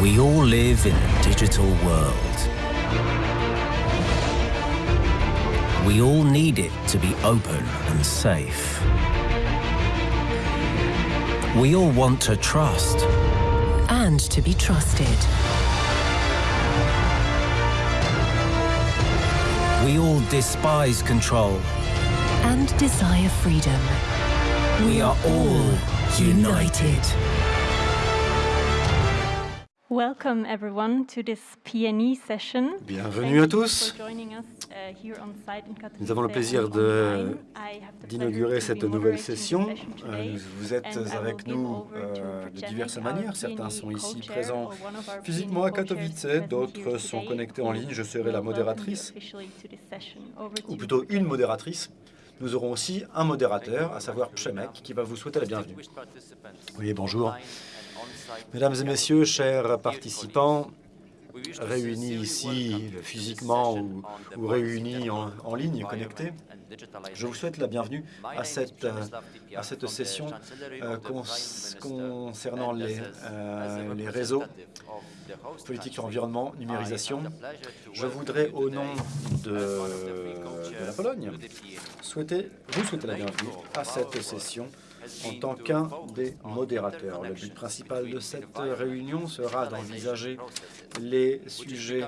We all live in a digital world. We all need it to be open and safe. We all want to trust. and to be trusted. We all despise control. and desire freedom. We are all united. Welcome everyone to this PNE session. Bienvenue à tous. uh, Nous avons le plaisir d'inaugurer cette nouvelle session. Euh. Vous êtes avec nous euh, de diverses manières. Certains sont ici présents or one of our physiquement à Katowice, d'autres sont connectés en ligne. Je serai la modératrice, ou plutôt une modératrice. Nous aurons aussi un modérateur, à savoir Przemek, qui va vous souhaiter la bienvenue. Oui, bonjour. Mesdames et messieurs, chers participants, réunis ici physiquement ou, réunis en, ligne, connectés, je vous souhaite la bienvenue à cette, session euh, concernant les, euh, réseaux, politique sur l'environnement, numérisation. Je voudrais, au nom de, de la Pologne, souhaiter, vous souhaiter la bienvenue à cette session en tant qu'un des modérateurs. Le but principal de cette réunion sera d'envisager les sujets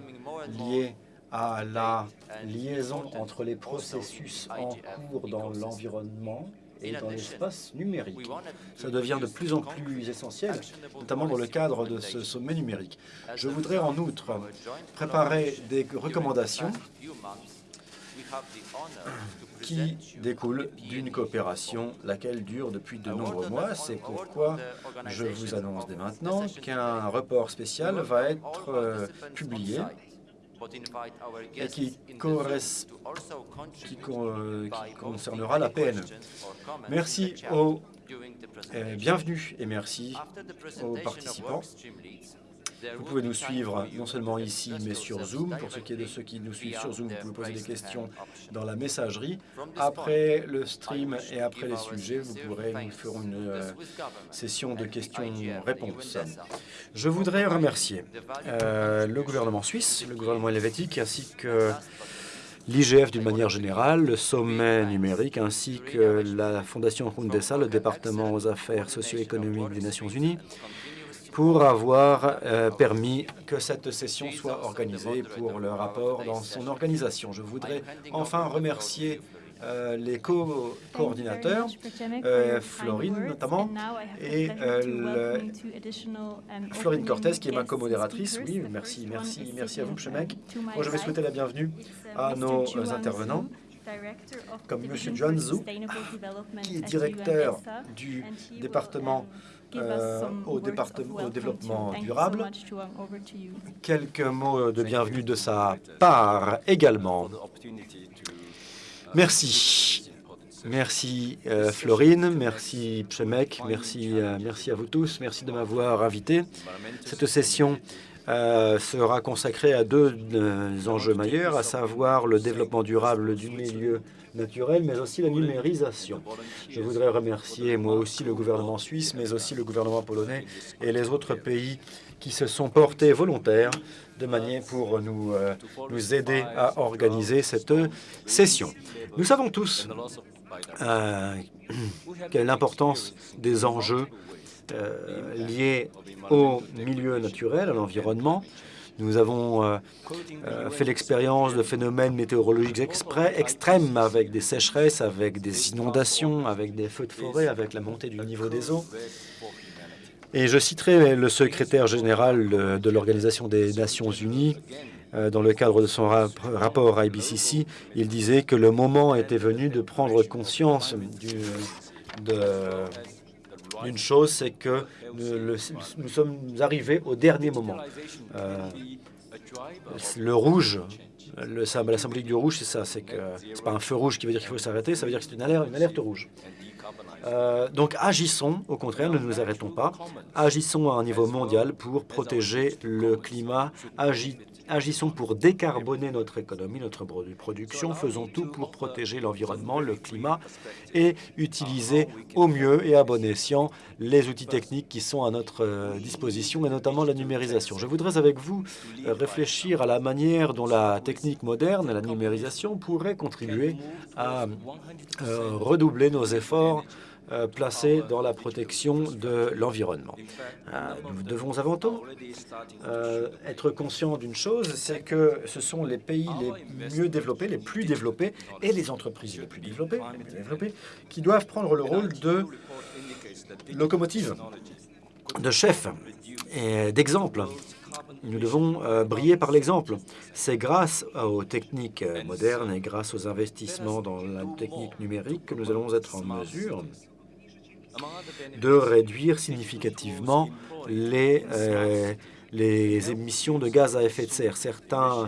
liés à la liaison entre les processus en cours dans l'environnement et dans l'espace numérique. Ça devient de plus en plus essentiel, notamment dans le cadre de ce sommet numérique. Je voudrais en outre préparer des recommandations qui découlent d'une coopération, laquelle dure depuis de nombreux mois. C'est pourquoi je vous annonce dès maintenant qu'un report spécial va être euh, publié et qui, euh, concernera la PNE. Merci aux euh, bienvenue et merci aux participants. Vous pouvez nous suivre non seulement ici, mais sur Zoom. Pour ce qui est de ceux qui nous suivent sur Zoom, vous pouvez poser des questions dans la messagerie. Après le stream et après les sujets, vous pourrez, nous ferons une euh, session de questions-réponses. Je voudrais remercier euh, le gouvernement suisse, le gouvernement helvétique, ainsi que l'IGF d'une manière générale, le sommet numérique, ainsi que la Fondation Hundesa, le département aux affaires socio-économiques des Nations Unies, pour avoir euh, permis que cette session soit organisée pour le rapport dans son organisation. Je voudrais enfin remercier euh, les co- coordinateurs, Thank you very much, Przemek, euh, Florine notamment, et, euh, le- um, Florine Cortez, qui est ma co-modératrice. Oui, merci, merci, merci à vous, um, my Moi, je vais souhaiter la bienvenue uh, à nos intervenants, comme M. Juan Zhu, qui est directeur du département um, euh, au, département, au développement durable. Quelques mots de bienvenue de sa part également. Merci. Merci euh, Florine, merci Przemek, merci, euh, merci à vous tous, merci de m'avoir invité. Cette session euh, sera consacrée à deux euh, enjeux majeurs, à savoir le développement durable du milieu naturel, mais aussi la numérisation. Je voudrais remercier moi aussi le gouvernement suisse, mais aussi le gouvernement polonais et les autres pays qui se sont portés volontaires de manière pour nous, euh, nous aider à organiser cette session. Nous savons tous euh, quelle l'importance des enjeux euh, liés au milieu naturel, à l'environnement. Nous avons euh, euh, fait l'expérience de phénomènes météorologiques exprès, extrêmes avec des sécheresses, avec des inondations, avec des feux de forêt, avec la montée du niveau des eaux. Et je citerai le secrétaire général euh, de l'Organisation des Nations Unies dans le cadre de son rap- rapport à IBCC. Il disait que le moment était venu de prendre conscience de- d'une chose, c'est que nous, sommes arrivés au dernier moment. Euh, le rouge, le, la symbolique du rouge, c'est ça, c'est que pas un feu rouge qui veut dire qu'il faut s'arrêter, ça veut dire que c'est une alerte, une alerte rouge. donc agissons, au contraire, ne nous arrêtons pas. Agissons à un niveau mondial pour protéger le climat, Agissons pour décarboner notre économie, notre production. Faisons tout pour protéger l'environnement, le climat et utiliser au mieux et à bon escient les outils techniques qui sont à notre euh, disposition, et notamment la numérisation. Je voudrais avec vous euh, réfléchir à la manière dont la technique moderne, la numérisation, pourrait contribuer à euh, redoubler nos efforts euh, placés dans la protection de l'environnement. Euh, nous devons avant tout euh, être conscients d'une chose, c'est que ce sont les pays les mieux développés, les plus développés, et les entreprises les plus développées, les plus développées qui doivent prendre le rôle de locomotive, de chef et d'exemple. Nous devons briller par l'exemple. C'est grâce aux techniques modernes et grâce aux investissements dans la technique numérique que nous allons être en mesure de réduire significativement les, euh, les émissions de gaz à effet de serre.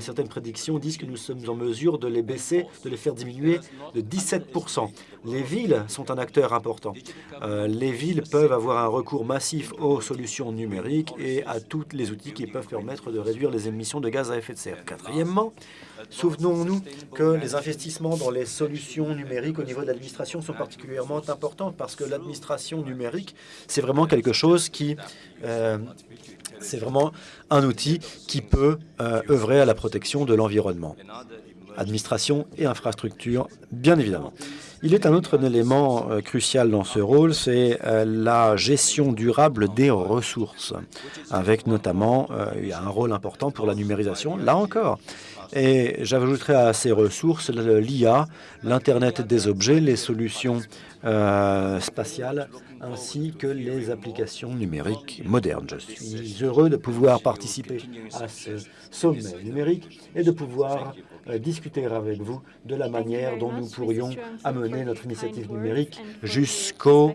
Certaines prédictions disent que nous sommes en mesure de les baisser, de les faire diminuer de 17 Les villes sont un acteur important. Euh, les villes peuvent avoir un recours massif aux solutions numériques et à tous les outils qui peuvent permettre de réduire les émissions de gaz à effet de serre. Quatrièmement, Souvenons-nous que les investissements dans les solutions numériques au niveau de l'administration sont particulièrement importants parce que l'administration numérique, c'est vraiment quelque chose qui... Euh, c'est vraiment un outil qui peut euh, œuvrer à la protection de l'environnement. Administration et infrastructure, bien évidemment. Il est un autre élément euh, crucial dans ce rôle, c'est la gestion durable des ressources, avec notamment un rôle important pour la numérisation. Là encore, et j'ajouterai à ces ressources l'IA, l'Internet des objets, les solutions euh, spatiales, ainsi que les applications numériques modernes. Je suis heureux de pouvoir participer à ce sommet numérique et de pouvoir euh, discuter avec vous de la manière dont nous pourrions amener notre initiative numérique jusqu'aux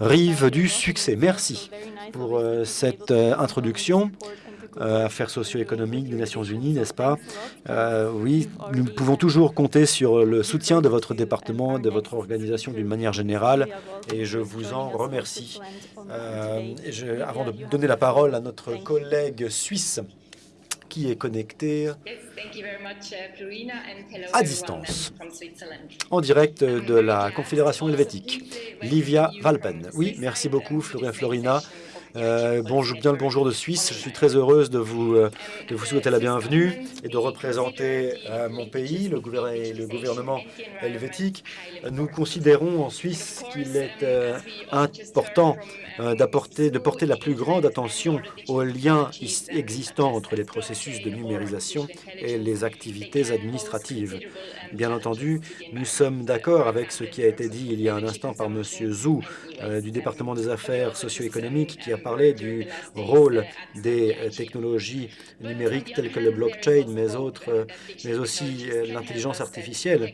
rives du succès. Merci pour euh, cette introduction. Euh, affaires socio-économiques des Nations Unies, n'est-ce pas? Euh, Oui, nous pouvons toujours compter sur le soutien de votre département, de votre organisation d'une manière générale, et je vous en remercie. Euh, avant de donner la parole à notre collègue suisse, qui est connecté à distance, en direct de la Confédération helvétique. Livia Valpen. Oui, merci beaucoup, Florina. Euh, bonjour, bien le bonjour de Suisse. Je suis très heureuse de vous, euh, souhaiter la bienvenue et de représenter euh, mon pays, le, le, gouvernement helvétique. Nous considérons en Suisse qu'il est important de porter la plus grande attention aux liens existants entre les processus de numérisation et les activités administratives. Bien entendu, nous sommes d'accord avec ce qui a été dit il y a un instant par M. Zhou du département des affaires socio-économiques qui a parler du rôle des euh, technologies numériques telles que le blockchain, mais, euh, aussi euh, l'intelligence artificielle.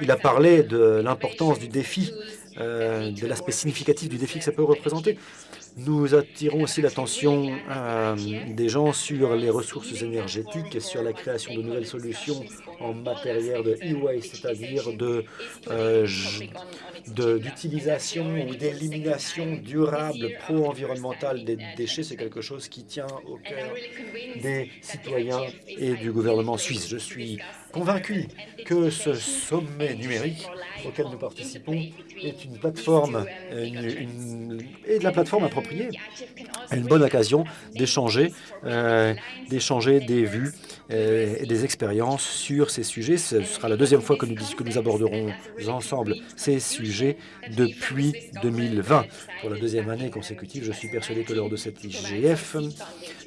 Il, a parlé de l'importance du défi, de l'aspect significatif du défi que ça peut représenter. Nous attirons aussi l'attention euh, des gens sur les ressources énergétiques et sur la création de nouvelles solutions en matière de e-waste, c'est-à-dire euh, d'utilisation ou d'élimination durable pro-environnementale des déchets. C'est quelque chose qui tient au cœur des citoyens et du gouvernement suisse. Je suis convaincu que ce sommet numérique auquel nous participons est une plateforme et de la plateforme appropriée, une bonne occasion d'échanger euh, des vues euh, et des expériences sur ces sujets. Ce sera la deuxième fois que nous, que nous aborderons ensemble ces sujets depuis 2020. Pour la deuxième année consécutive, je suis persuadé que lors de cette IGF,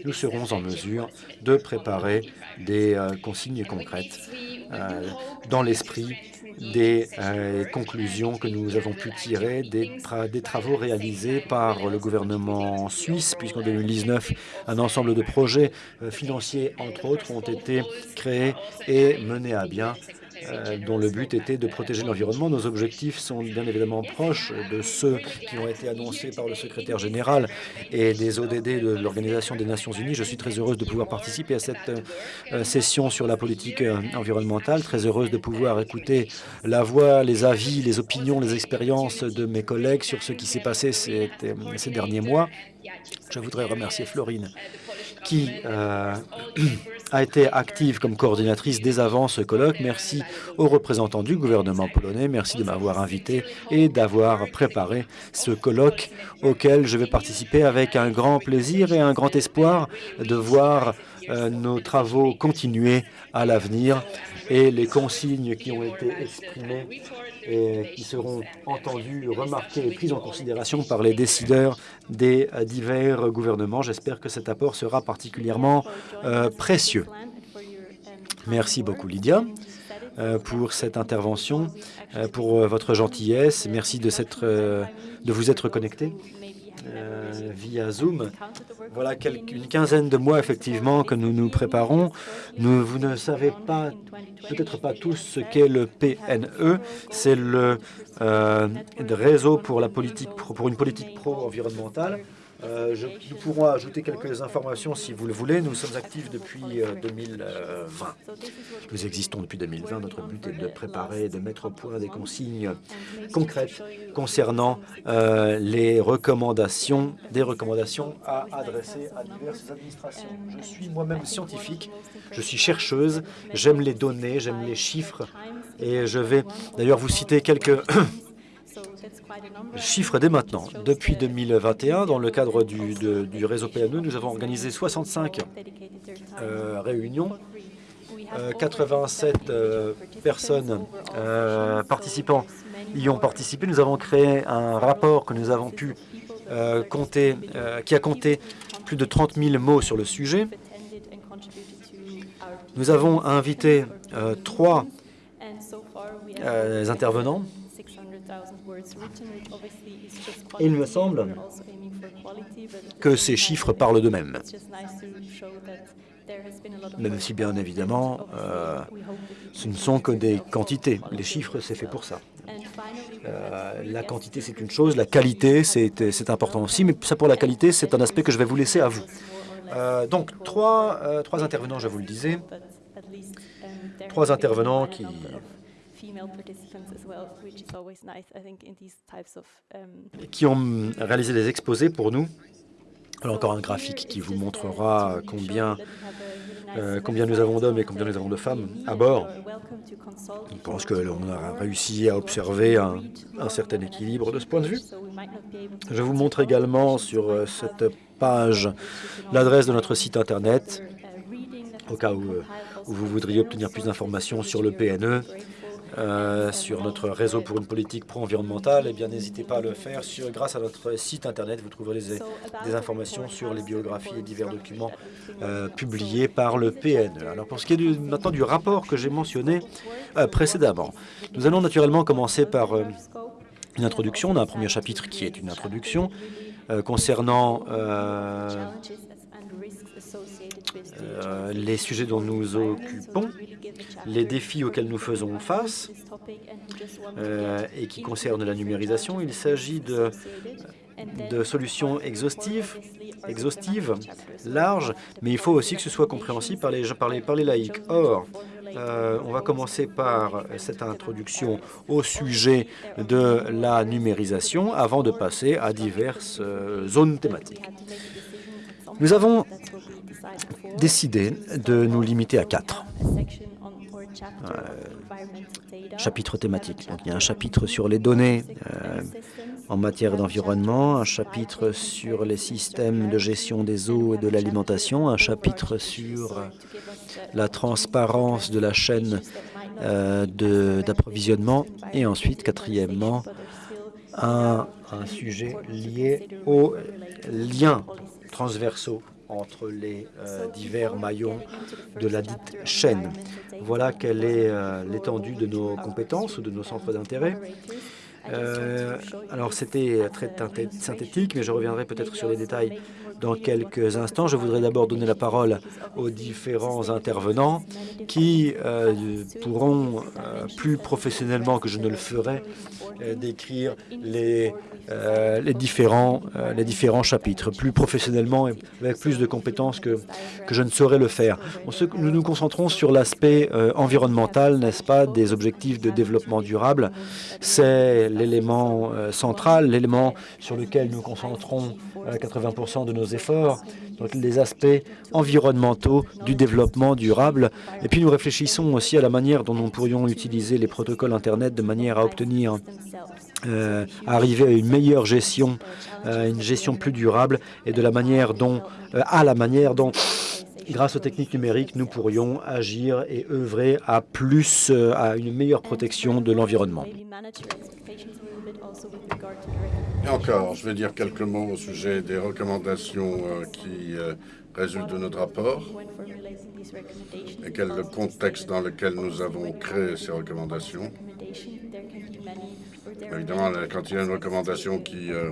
nous serons en mesure de préparer des euh, consignes concrètes dans l'esprit des euh, conclusions que nous avons pu tirer des, travaux réalisés par le gouvernement suisse, puisqu'en 2019, un ensemble de projets euh, financiers, entre autres, ont été créés et menés à bien euh, dont le but était de protéger l'environnement. Nos objectifs sont bien évidemment proches de ceux qui ont été annoncés par le secrétaire général et des ODD de l'Organisation des Nations Unies. Je suis très heureuse de pouvoir participer à cette euh, session sur la politique euh, environnementale, très heureuse de pouvoir écouter la voix, les avis, les opinions, les expériences de mes collègues sur ce qui s'est passé ces, ces derniers mois. Je voudrais remercier Florine qui euh, a été active comme coordinatrice dès avant ce colloque. Merci aux représentants du gouvernement polonais. Merci de m'avoir invité et d'avoir préparé ce colloque auquel je vais participer avec un grand plaisir et un grand espoir de voir euh, nos travaux continuer à l'avenir et les consignes qui ont été exprimées et qui seront entendues, remarquées et prises en considération par les décideurs des euh, divers gouvernements. J'espère que cet apport sera particulièrement euh, précieux. Merci beaucoup, Lydia, euh, pour cette intervention, pour votre gentillesse. Merci de, de vous être connecté. Euh, via Zoom. Voilà une quinzaine de mois, effectivement, que nous nous préparons. Vous ne savez pas, peut-être pas tous, ce qu'est le PNE. C'est le euh, réseau pour, la politique, pour une politique pro-environnementale. Euh, je, nous pourrons ajouter quelques informations si vous le voulez. Nous sommes actifs depuis 2020. Euh, nous existons depuis 2020. Notre but est de préparer et de mettre au point des consignes concrètes concernant euh, les recommandations, des recommandations à adresser à diverses administrations. Je suis moi-même scientifique, je suis chercheuse, j'aime les données, j'aime les chiffres et je vais d'ailleurs vous citer quelques Chiffre dès maintenant. Depuis 2021, dans le cadre du, réseau PNE, nous avons organisé 65 euh, réunions 87 euh, euh, personnes participants y ont participé. Nous avons créé un rapport que nous avons pu compter, qui a compté plus de 30 000 mots sur le sujet. Nous avons invité trois intervenants il me semble que ces chiffres parlent d'eux-mêmes. Même si, bien évidemment, euh, ce ne sont que des quantités. Les chiffres, c'est fait pour ça. Euh, la quantité, c'est une chose. La qualité, c'est important aussi. Mais ça, pour la qualité, c'est un aspect que je vais vous laisser à vous. Euh, donc, trois, trois intervenants, je vous le disais. Trois intervenants qui qui ont réalisé des exposés pour nous. Alors encore un graphique qui vous montrera combien, euh, combien nous avons d'hommes et combien nous avons de femmes à bord. Je pense que l'on a réussi à observer un, certain équilibre de ce point de vue. Je vous montre également sur euh, cette page l'adresse de notre site Internet, au cas où, euh, où vous voudriez obtenir plus d'informations sur le PNE euh, sur notre réseau pour une politique pro-environnementale, eh bien n'hésitez pas à le faire. Sur, grâce à notre site internet, vous trouverez des informations sur les biographies et divers documents euh, publiés par le PNE. Alors pour ce qui est maintenant du rapport que j'ai mentionné euh, précédemment, nous allons naturellement commencer par une introduction. On a un premier chapitre qui est une introduction concernant euh, les sujets dont nous occupons, les défis auxquels nous faisons face euh, et qui concernent la numérisation. Il s'agit de, solutions exhaustives, larges, mais il faut aussi que ce soit compréhensible par les laïcs. Or, euh, on va commencer par cette introduction au sujet de la numérisation avant de passer à diverses zones thématiques. Nous avons décidé de nous limiter à quatre euh, chapitres thématiques. Il y a un chapitre sur les données euh, en matière d'environnement, un chapitre sur les systèmes de gestion des eaux et de l'alimentation, un chapitre sur la transparence de la chaîne euh, d'approvisionnement et ensuite, quatrièmement, un sujet lié aux liens transversaux entre les euh, divers maillons de la dite chaîne. Voilà quelle est euh, l'étendue de nos compétences ou de nos centres d'intérêt. Euh, alors c'était très synthétique, mais je reviendrai peut-être sur les détails dans quelques instants. Je voudrais d'abord donner la parole aux différents intervenants qui euh, pourront, euh, plus professionnellement que je ne le ferai, euh, décrire les, différents, les différents chapitres, plus professionnellement et avec plus de compétences que, que je ne saurais le faire. nous nous concentrons sur l'aspect environnemental, n'est-ce pas, des objectifs de développement durable. C'est l'élément central, l'élément sur lequel nous concentrons 80% de nos efforts, donc les aspects environnementaux du développement durable. Et puis nous réfléchissons aussi à la manière dont nous pourrions utiliser les protocoles Internet de manière à obtenir, euh, à arriver à une meilleure gestion, euh, une gestion plus durable et de la manière dont, euh, à la manière dont grâce aux techniques numériques, nous pourrions agir et œuvrer à plus, à une meilleure protection de l'environnement. Et encore, je vais dire quelques mots au sujet des recommandations euh, qui euh, résultent de notre rapport et quel est le contexte dans lequel nous avons créé ces recommandations. Évidemment, quand il y a une recommandation qui, euh,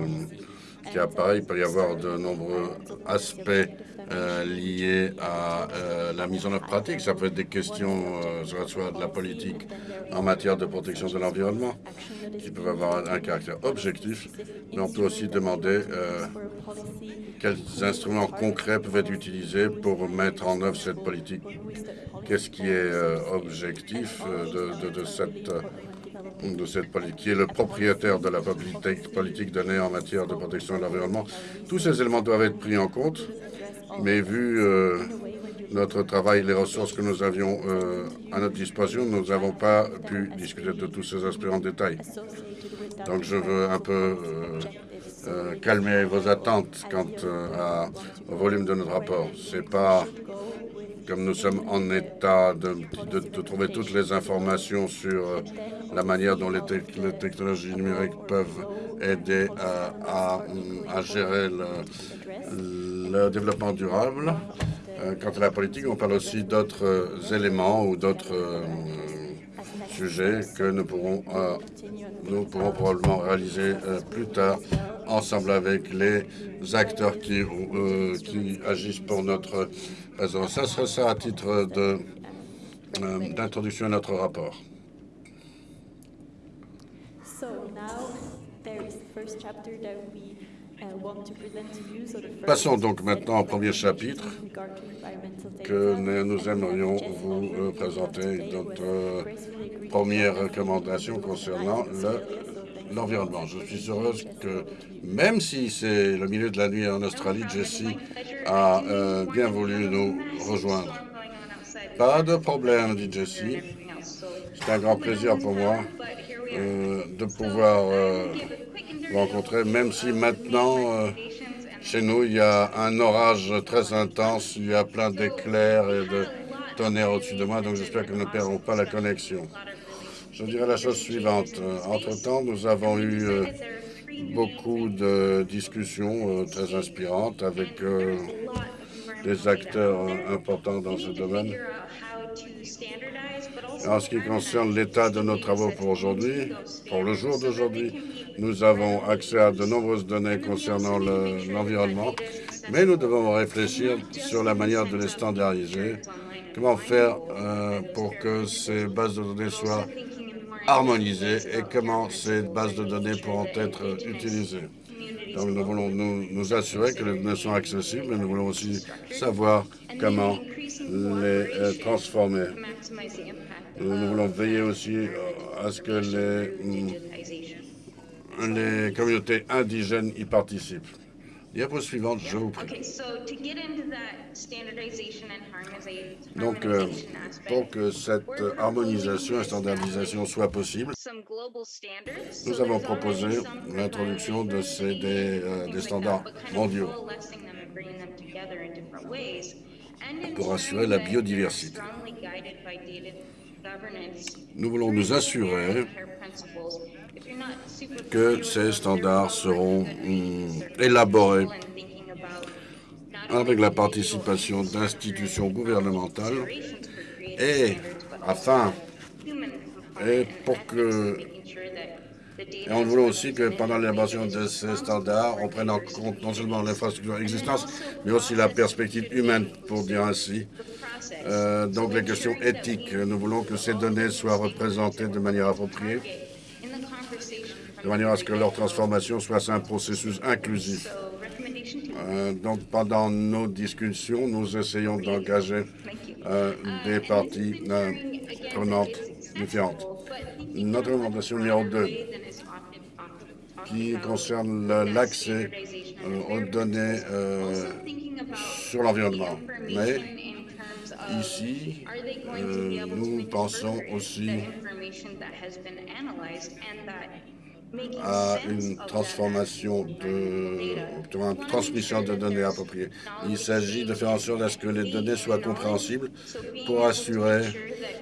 qui apparaît, il peut y avoir de nombreux aspects euh, liées à euh, la mise en œuvre pratique. Ça peut être des questions, euh, soit de la politique en matière de protection de l'environnement, qui peuvent avoir un, caractère objectif, mais on peut aussi demander quels instruments concrets peuvent être utilisés pour mettre en œuvre cette politique. Qu'est-ce qui est objectif de, cette politique, qui est le propriétaire de la politique donnée en matière de protection de l'environnement? Tous ces éléments doivent être pris en compte mais vu euh, notre travail et les ressources que nous avions euh, à notre disposition, nous n'avons pas pu discuter de tous ces aspects en détail. Donc je veux un peu euh, calmer vos attentes quant au volume de notre rapport. C'est pas comme nous sommes en état de, trouver toutes les informations sur la manière dont les, technologies numériques peuvent aider à, gérer le, développement durable. Euh, quant à la politique, on parle aussi d'autres euh, éléments ou d'autres euh, sujets que nous pourrons, probablement réaliser plus tard ensemble avec les acteurs qui agissent pour notre réseau. Ça sera ça à titre d'introduction à notre rapport. So now there is the first chapter that we Passons donc maintenant au premier chapitre que nous aimerions vous euh, présenter notre euh, première recommandation concernant l'environnement. Je suis heureuse que, même si c'est le milieu de la nuit en Australie, Jessie a euh, bien voulu nous rejoindre. Pas de problème, dit Jessie. C'est un grand plaisir pour moi de pouvoir rencontrer, même si maintenant, euh, chez nous, il y a un orage très intense, il y a plein d'éclairs et de tonnerres au-dessus de moi, donc j'espère que nous ne perdrons pas la connexion. Je dirais la chose suivante. Entre-temps, nous avons eu euh, beaucoup de discussions euh, très inspirantes avec des acteurs importants dans ce domaine. En ce qui concerne l'état de nos travaux pour aujourd'hui, pour le jour d'aujourd'hui, nous avons accès à de nombreuses données concernant l'environnement, mais nous devons réfléchir sur la manière de les standardiser. Comment faire euh, pour que ces bases de données soient harmonisées et comment ces bases de données pourront être utilisées. Donc nous voulons nous, assurer que les données sont accessibles, mais nous voulons aussi savoir comment les euh, transformer. Nous voulons veiller aussi à ce que les hum, les communautés indigènes y participent. Diapo suivante, je vous prie. Donc, euh, pour que cette harmonisation et standardisation soit possible, nous avons proposé l'introduction de ces, des, euh, des standards mondiaux pour assurer la biodiversité. Nous voulons nous assurer que ces standards seront hum, élaborés avec la participation d'institutions gouvernementales et afin et pour que Et on voulait aussi que pendant l'élaboration de ces standards, on prenne en compte non seulement l'infrastructure existante, mais aussi la perspective humaine, pour dire ainsi. Euh, donc les questions éthiques. Nous voulons que ces données soient représentées de manière appropriée, de manière à ce que leur transformation soit un processus inclusif. Euh, donc pendant nos discussions, nous essayons d'engager euh, des parties prenantes différentes. Notre recommandation numéro 2 qui concerne l'accès euh, aux données euh, sur l'environnement. Mais ici, euh, nous pensons aussi à une transformation de, une transmission de données appropriées. Il s'agit de faire en sorte à ce que les données soient compréhensibles pour assurer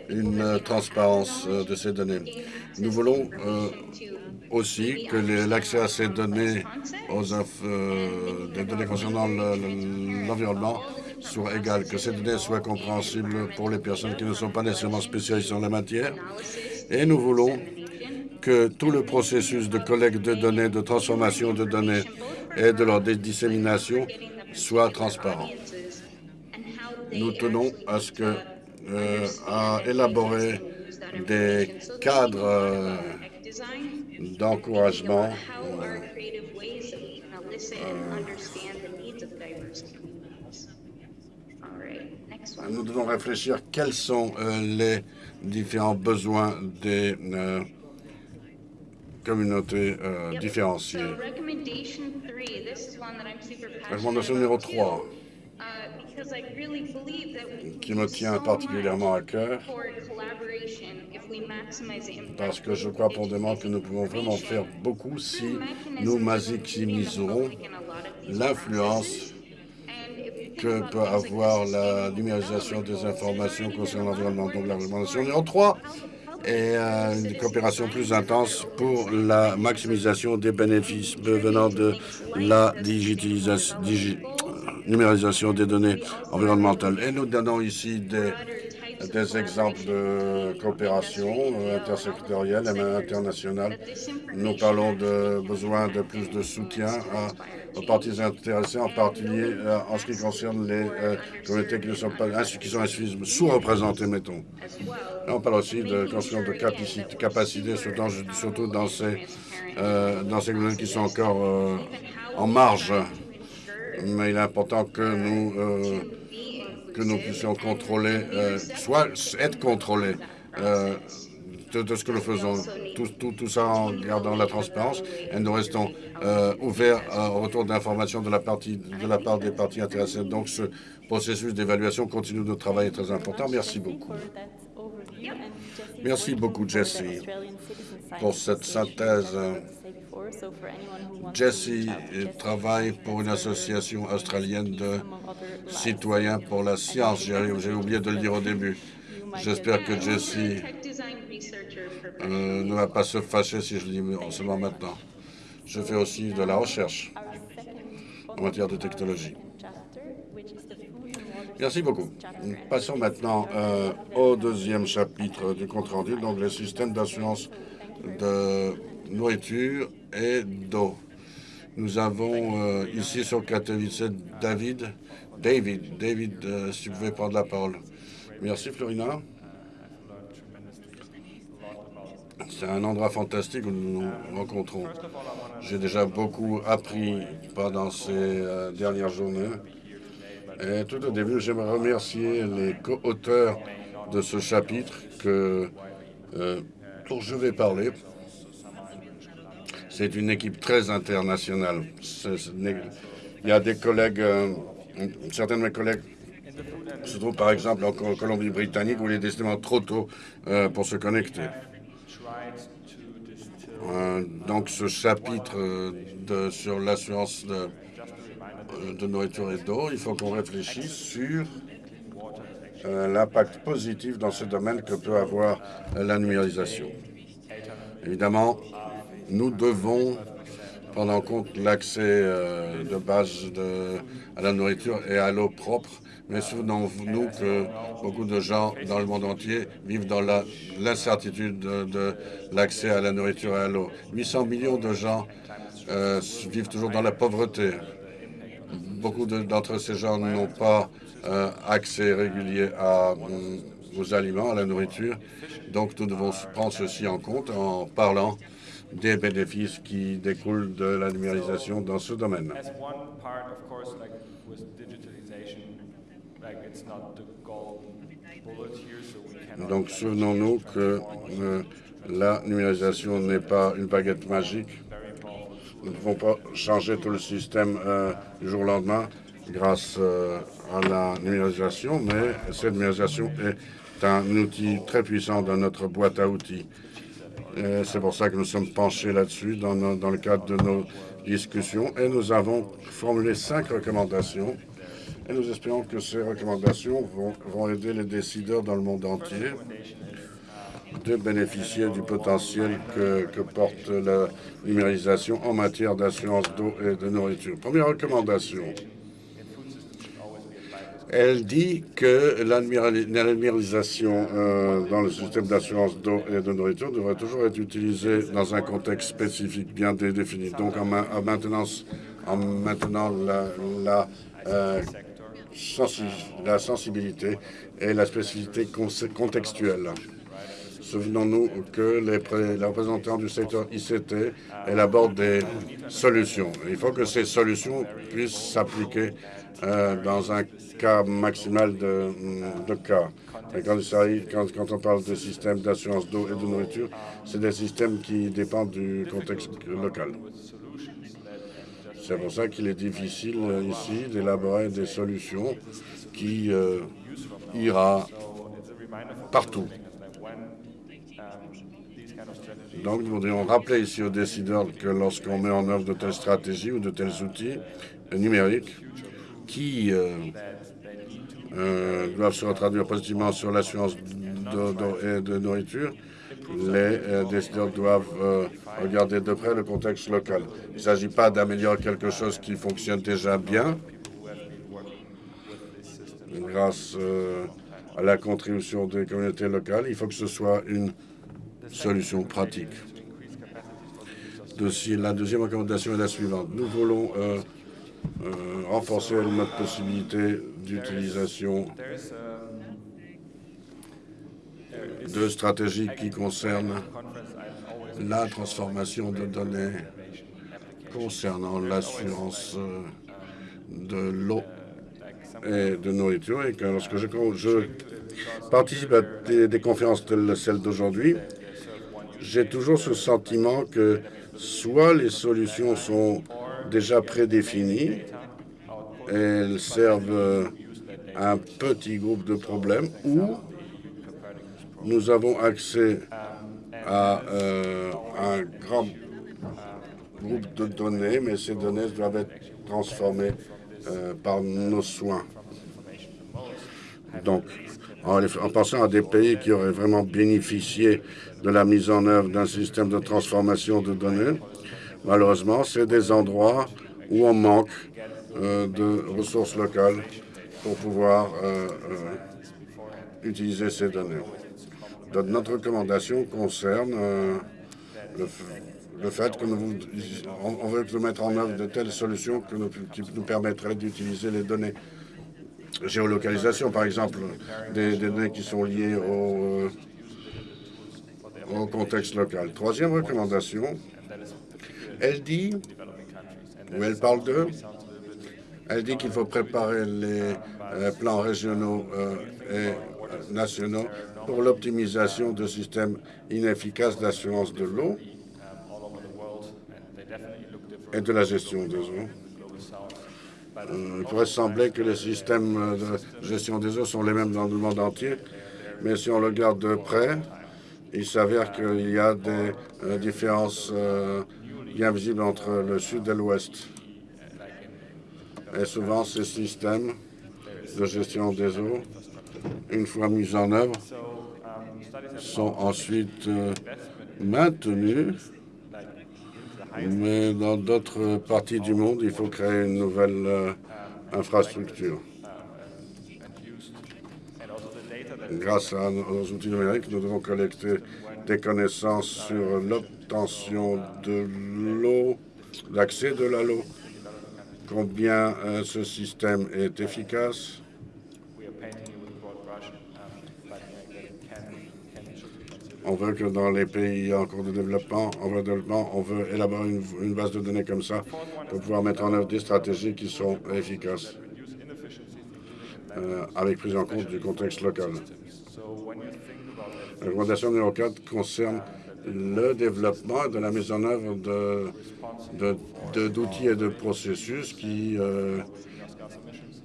une transparence de ces données. Nous voulons aussi que l'accès à ces données, aux euh, des données concernant l'environnement, soit égal, que ces données soient compréhensibles pour les personnes qui ne sont pas nécessairement spécialistes en la matière. Et nous voulons que tout le processus de collecte de données, de transformation de données et de leur dissémination soit transparent. Nous tenons à ce que euh, à élaborer des cadres euh, d'encouragement. Nous devons réfléchir quels sont euh, les différents besoins des communautés euh, différenciées. Recommandation numéro 3 qui me tient particulièrement à cœur parce que je crois profondément que nous pouvons vraiment faire beaucoup si nous maximisons l'influence que peut avoir la numérisation des informations concernant l'environnement. Donc la recommandation numéro 3 est euh, une coopération plus intense pour la maximisation des bénéfices venant de la numérisation des données environnementales. Et nous donnons ici des, des exemples de coopération euh, intersectorielle et internationale. Nous parlons de besoin de plus de soutien aux parties intéressées, en particulier euh, en ce qui concerne les euh, communautés qui ne sont pas qui sont sous-représentées, mettons. on parle aussi de construction de capacité, capacité surtout, dans ces dans ces communautés qui sont encore en marge mais il est important que nous, euh, que nous puissions contrôler, euh, soit être contrôlés euh, de, ce que nous faisons, tout, tout, tout, ça en gardant la transparence, et nous restons ouverts au retour d'informations de, la partie, de la part des parties intéressées. Donc ce processus d'évaluation continue de travail est très important. Merci beaucoup. Merci beaucoup, Jesse, pour cette synthèse Jesse travaille pour une association australienne de citoyens pour la science. J'ai oublié de le dire au début. J'espère que Jesse euh, ne va pas se fâcher si je le dis seulement maintenant. Je fais aussi de la recherche en matière de technologie. Merci beaucoup. Passons maintenant euh, au deuxième chapitre du compte-rendu, donc le système d'assurance de nourriture et d'eau. Nous avons euh, ici sur Katowice David. David, David, si vous pouvez prendre la parole. Merci Florina. C'est un endroit fantastique où nous nous rencontrons. J'ai déjà beaucoup appris pendant ces euh, dernières journées. Et tout au début, j'aimerais remercier les co-auteurs de ce chapitre que, dont je vais parler. C'est une équipe très internationale. il y a des collègues, euh, certains de mes collègues se trouvent par exemple en Colombie-Britannique où il est décidément trop tôt euh, pour se connecter. Euh, donc ce chapitre de, sur l'assurance de, de, nourriture et d'eau, il faut qu'on réfléchisse sur l'impact positif dans ce domaine que peut avoir la numérisation. Évidemment, nous devons prendre en compte l'accès euh, de base de, à la nourriture et à l'eau propre, Mais souvenons-nous que beaucoup de gens dans le monde entier vivent dans l'incertitude de, l'accès à la nourriture et à l'eau. 800 millions de gens euh, vivent toujours dans la pauvreté. Beaucoup d'entre ces gens n'ont pas euh, accès régulier aux aliments, à la nourriture. Donc nous devons prendre ceci en compte en parlant des bénéfices qui découlent de la numérisation dans ce domaine. Donc souvenons-nous que euh, la numérisation n'est pas une baguette magique. Nous ne pouvons pas changer tout le système euh, du jour au lendemain grâce euh, à la numérisation, mais cette numérisation est un outil très puissant dans notre boîte à outils. C'est pour ça que nous sommes penchés là-dessus dans, dans le cadre de nos discussions. Et nous avons formulé cinq recommandations. Et nous espérons que ces recommandations vont, aider les décideurs dans le monde entier de bénéficier du potentiel que, porte la numérisation en matière d'assurance d'eau et de nourriture. Première recommandation, elle dit que la numérisation euh, dans le système d'assurance d'eau et de nourriture devrait toujours être utilisée dans un contexte spécifique bien défini. Donc en, maintenant, euh, la sensibilité et la spécificité contextuelle. Souvenons-nous que les, représentants du secteur ICT élaborent des solutions. Il faut que ces solutions puissent s'appliquer euh, dans un cas maximal de, de cas. Quand, on parle de systèmes d'assurance d'eau et de nourriture, c'est des systèmes qui dépendent du contexte local. C'est pour ça qu'il est difficile euh, ici d'élaborer des solutions qui euh, ira partout. Donc, nous voudrions rappeler ici aux décideurs que lorsqu'on met en œuvre de telles stratégies ou de tels outils numériques qui euh, doivent se traduire positivement sur l'assurance de, de, nourriture, les décideurs doivent regarder de près le contexte local. Il ne s'agit pas d'améliorer quelque chose qui fonctionne déjà bien grâce euh, à la contribution des communautés locales. Il faut que ce soit une solution pratique. la deuxième recommandation est la suivante. Nous voulons euh, renforcer notre possibilité d'utilisation de stratégies qui concernent la transformation de données concernant l'assurance euh, de l'eau et de nourriture. Et que lorsque je, participe à des, conférences telles celle d'aujourd'hui, j'ai toujours ce sentiment que soit les solutions sont déjà prédéfinies, elles servent un petit groupe de problèmes, ou nous avons accès à euh, un grand groupe de données, mais ces données doivent être transformées euh, par nos soins. Donc, en, en, pensant à des pays qui auraient vraiment bénéficié de la mise en œuvre d'un système de transformation de données, malheureusement, c'est des endroits où on manque euh, de ressources locales pour pouvoir utiliser ces données notre recommandation concerne euh, le, fait que nous, veut mettre en œuvre de telles solutions qui nous permettraient d'utiliser les données géolocalisation, par exemple, des, données qui sont liées euh, au contexte local. Troisième recommandation, elle dit, ou elle parle de, elle dit qu'il faut préparer les euh, plans régionaux et nationaux pour l'optimisation de systèmes inefficaces d'assurance de l'eau et de la gestion des eaux. Euh, il pourrait sembler que les systèmes de gestion des eaux sont les mêmes dans le monde entier, mais si on le regarde de près, il s'avère qu'il y a des euh, différences euh, bien visibles entre le sud et l'ouest. Et souvent, ces systèmes de gestion des eaux, une fois mis en œuvre, sont ensuite euh, maintenus, mais dans d'autres parties du monde, il faut créer une nouvelle euh, infrastructure. Grâce à nos outils numériques, nous devons collecter des connaissances sur l'obtention de l'eau, l'accès de l'eau, combien euh, ce système est efficace? On veut que dans les pays en cours de développement, en développement, on veut élaborer une, une base de données comme ça pour pouvoir mettre en œuvre des stratégies qui sont efficaces euh, avec prise en compte du contexte local. La recommandation numéro 4 concerne le développement de la mise en œuvre de, d'outils et de processus qui, euh,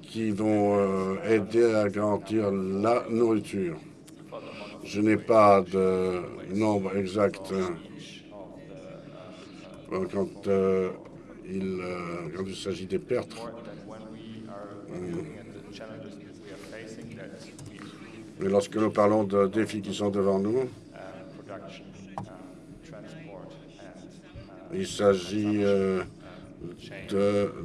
qui vont euh, aider à garantir la nourriture. Je n'ai pas de nombre exact euh, quand, il, quand il s'agit des pertes. Mais lorsque nous parlons de défis qui sont devant nous, il s'agit euh,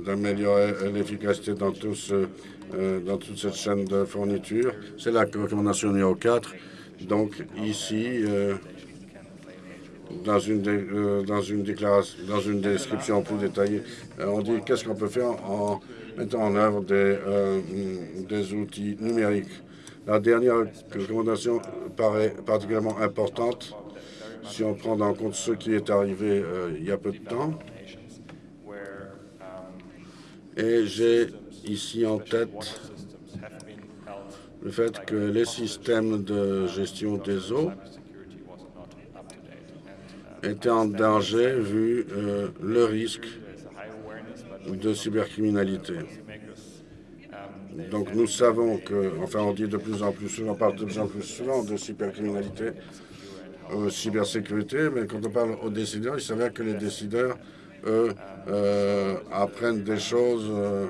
d'améliorer l'efficacité dans, euh, dans toute cette chaîne de fourniture. C'est la recommandation numéro 4. Donc ici, euh, dans une, description plus détaillée, on dit qu'est-ce qu'on peut faire en mettant en œuvre des outils numériques. La dernière recommandation paraît particulièrement importante si on prend en compte ce qui est arrivé euh, il y a peu de temps. Et j'ai ici en tête le fait que les systèmes de gestion des eaux étaient en danger vu euh, le risque de cybercriminalité. Donc nous savons que, enfin on dit de plus en plus souvent, on parle de plus en plus souvent de cybercriminalité, euh, cybersécurité, mais quand on parle aux décideurs, il s'avère que les décideurs, eux, euh, apprennent des choses euh,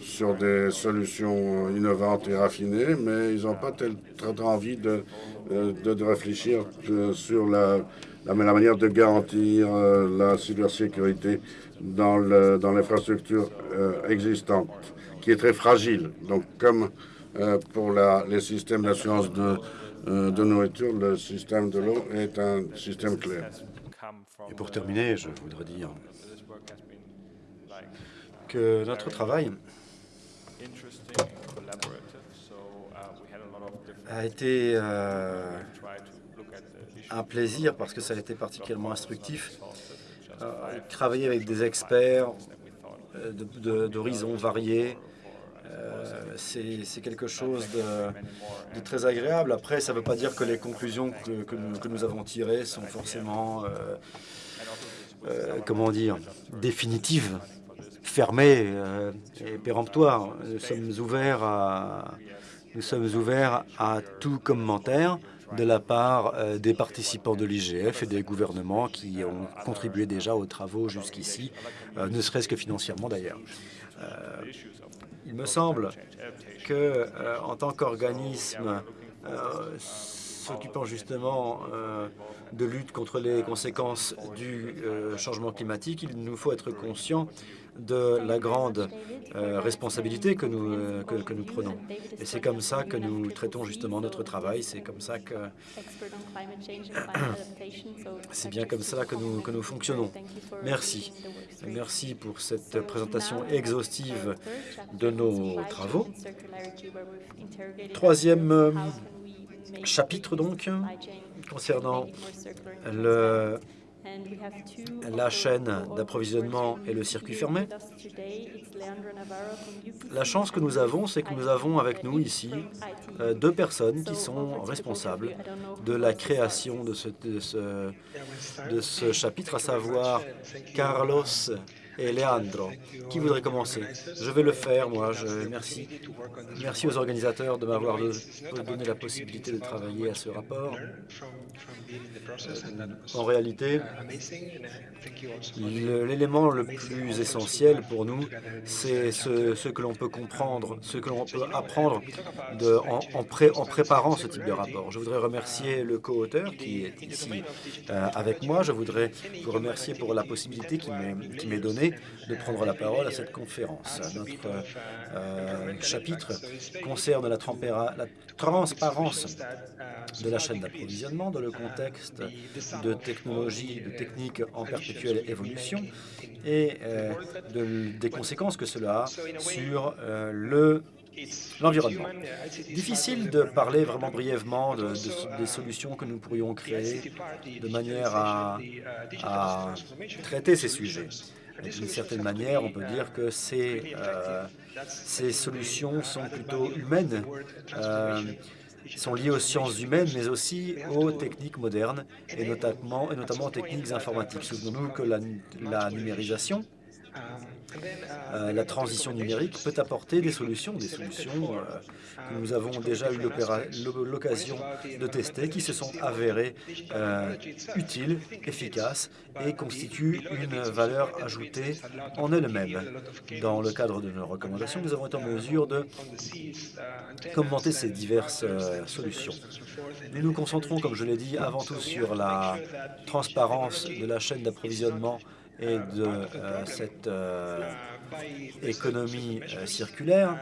sur des solutions innovantes et raffinées, mais ils n'ont pas très envie de, de, réfléchir sur la, la, manière de garantir la cybersécurité dans l'infrastructure dans existante est très fragile. Donc, comme euh, pour la, les systèmes d'assurance de, euh, de nourriture, le système de l'eau est un système clé. Et pour terminer, je voudrais dire que notre travail a été euh, un plaisir parce que ça a été particulièrement instructif. travailler avec des experts d'horizons variés, euh, c'est quelque chose de, très agréable. Après, ça ne veut pas dire que les conclusions que, nous, avons tirées sont forcément, euh, euh, définitives, fermées et péremptoires. Nous sommes ouverts à, nous sommes ouverts à tout commentaire de la part des participants de l'IGF et des gouvernements qui ont contribué déjà aux travaux jusqu'ici, ne serait-ce que financièrement d'ailleurs. Il me semble que, euh, en tant qu'organisme euh, s'occupant justement euh, de lutte contre les conséquences du changement climatique, il nous faut être conscient de la grande euh, responsabilité que nous, euh, que, nous prenons. Et c'est comme ça que nous traitons justement notre travail, c'est comme ça que... c'est bien comme ça que nous, que nous fonctionnons. Merci. Merci pour cette présentation exhaustive de nos travaux. Troisième euh, chapitre donc, concernant le la chaîne d'approvisionnement et le circuit fermé. La chance que nous avons, c'est que nous avons avec nous ici euh, deux personnes qui sont responsables de la création de ce, de ce, de ce chapitre, à savoir Carlos et Leandro. Qui voudrait commencer? Je vais le faire, moi. Je, merci. merci aux organisateurs de m'avoir donné la possibilité de travailler à ce rapport. En réalité, l'élément le plus essentiel pour nous, c'est ce, que l'on peut comprendre, ce que l'on peut apprendre en, préparant ce type de rapport. Je voudrais remercier le co-auteur qui est ici euh, avec moi. Je voudrais vous remercier pour la possibilité qui m'est donnée de prendre la parole à cette conférence. Notre chapitre concerne la, transparence de la chaîne d'approvisionnement dans le contexte de technologies, de techniques en perpétuelle évolution et de, des conséquences que cela a sur le l'environnement. Difficile de parler vraiment brièvement de, des solutions que nous pourrions créer de manière à, traiter ces sujets. D'une certaine manière, on peut dire que ces, euh, ces solutions sont plutôt humaines, euh, sont liées aux sciences humaines, mais aussi aux techniques modernes, et notamment, et notamment aux techniques informatiques. Souvenons-nous que la, la numérisation euh, la transition numérique peut apporter des solutions, des solutions euh, que nous avons déjà eu l'occasion de tester, qui se sont avérées euh, utiles, efficaces et constituent une valeur ajoutée en elles-mêmes. Dans le cadre de nos recommandations, nous avons été en mesure de commenter ces diverses solutions. Nous nous concentrons, comme je l'ai dit, avant tout sur la transparence de la chaîne d'approvisionnement et de euh, cette euh, économie euh, circulaire,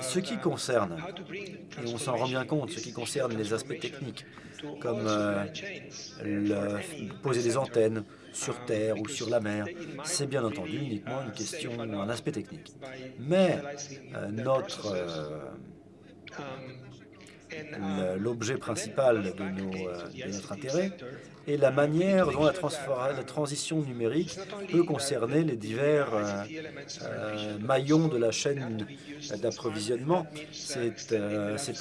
ce qui concerne, et on s'en rend bien compte, ce qui concerne les aspects techniques, comme poser des antennes sur Terre ou sur la mer, c'est bien entendu uniquement une question, un aspect technique. Mais notre l'objet principal de, de, notre intérêt, et la manière dont la, transition numérique peut concerner les divers euh, euh, maillons de la chaîne d'approvisionnement. Euh, c'est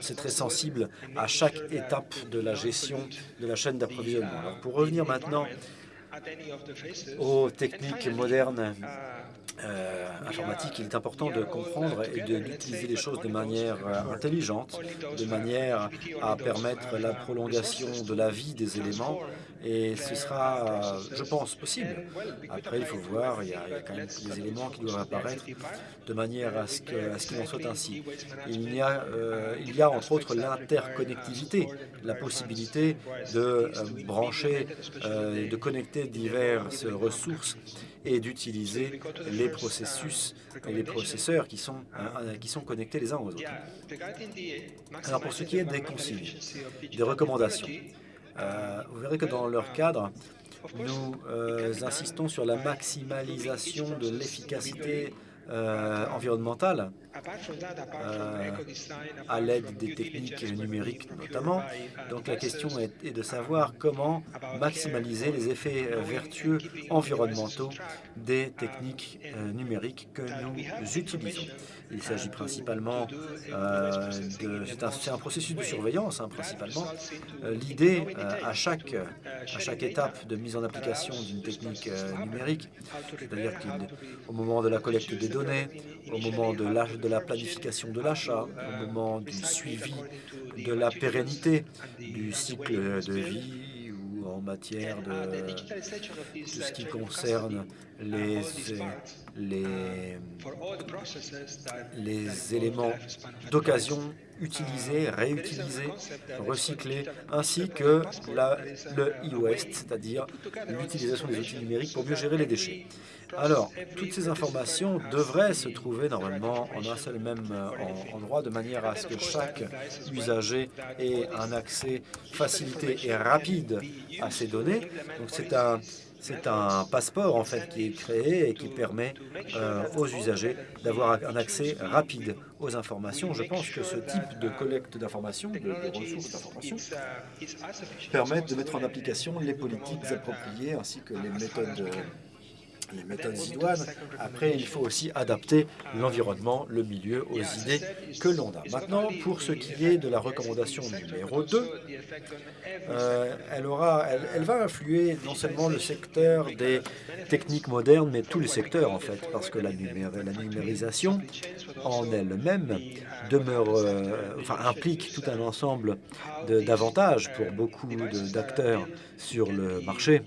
c'est très sensible à chaque étape de la gestion de la chaîne d'approvisionnement. Pour revenir maintenant aux techniques modernes euh, informatique, il est important de comprendre et d'utiliser les choses de manière euh, intelligente, de manière à permettre la prolongation de la vie des éléments et ce sera, je pense, possible. Après, il faut voir, il y, a, quand même des éléments qui doivent apparaître de manière à ce qu'il en soit ainsi. Il y a, euh, il y a entre autres l'interconnectivité, la possibilité de euh, brancher, euh, de connecter diverses ressources et d'utiliser les processus et les processeurs qui sont, qui sont connectés les uns aux autres. Alors pour ce qui est des consignes, des recommandations, euh, vous verrez que dans leur cadre, nous euh, insistons sur la maximalisation de l'efficacité euh, environnementale euh, à l'aide des techniques numériques notamment. Donc la question est, de savoir comment maximaliser les effets euh, vertueux environnementaux des techniques euh, numériques que nous utilisons. Il s'agit principalement de... C'est un, processus de surveillance, hein, principalement. L'idée, à, chaque, à chaque étape de mise en application d'une technique numérique, c'est-à-dire qu'au moment de la collecte des données, au moment de l'âge de la planification de l'achat, au moment du suivi de la pérennité du cycle de vie en matière de tout ce qui concerne les, les, les éléments d'occasion utilisés, réutilisés, recyclés, ainsi que la, le e-waste, c'est-à-dire l'utilisation des outils numériques pour mieux gérer les déchets. Alors, toutes ces informations devraient se trouver normalement en un seul même euh, endroit, de manière à ce que chaque usager ait un accès facilité et rapide à ces données. Donc, c'est un, c'est un passeport en fait qui est créé et qui permet euh, aux usagers d'avoir un accès rapide aux informations. Je pense que ce type de collecte d'informations, de, ressources d'informations, permettent de mettre en application les politiques appropriées ainsi que les méthodes les méthodes idoines. Après, il faut aussi adapter l'environnement, le milieu aux idées que l'on a. Maintenant, pour ce qui est de la recommandation numéro 2, euh, elle, aura, elle, va influer non seulement le secteur des techniques modernes, mais tous les secteurs en fait, parce que la, la numérisation en elle-même demeure, euh, implique tout un ensemble d'avantages pour beaucoup d'acteurs sur le marché.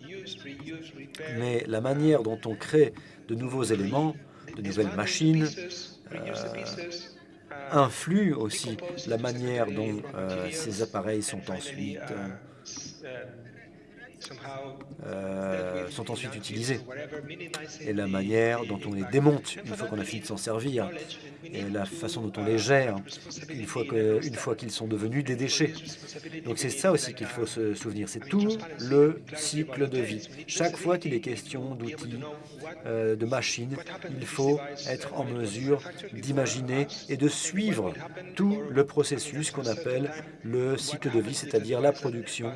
Mais la manière dont on crée de nouveaux éléments, de nouvelles machines, euh, influe aussi la manière dont euh, ces appareils sont ensuite euh, sont ensuite utilisés et la manière dont on les démonte une fois qu'on a fini de s'en servir et la façon dont on les gère une fois qu'ils fois qu'ils sont devenus des déchets. Donc c'est ça aussi qu'il faut se souvenir, c'est tout le cycle de vie. Chaque fois qu'il est question d'outils, euh, de machines, il faut être en mesure d'imaginer et de suivre tout le processus qu'on appelle le cycle de vie, c'est-à-dire la production,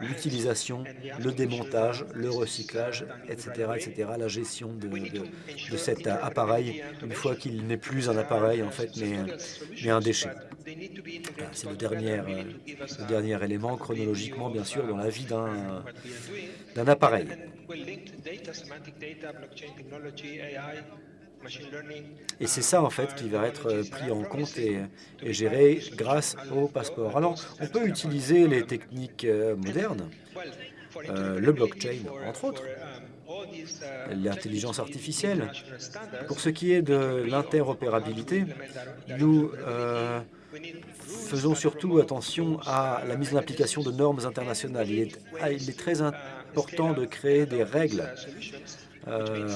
l'utilisation, le démontage, le recyclage, etc., etc., la gestion de, cet appareil une fois qu'il n'est plus un appareil, en fait, mais, un déchet. C'est le dernier, euh, le dernier élément, chronologiquement, bien sûr, dans la vie d'un appareil. Et c'est ça, en fait, qui va être pris en compte et, géré grâce au passeport. Alors, on peut utiliser les techniques euh, modernes, euh, le blockchain, entre autres, l'intelligence artificielle. Pour ce qui est de l'interopérabilité, nous euh, faisons surtout attention à la mise en application de normes internationales. Il est, ah, très important de créer des règles euh,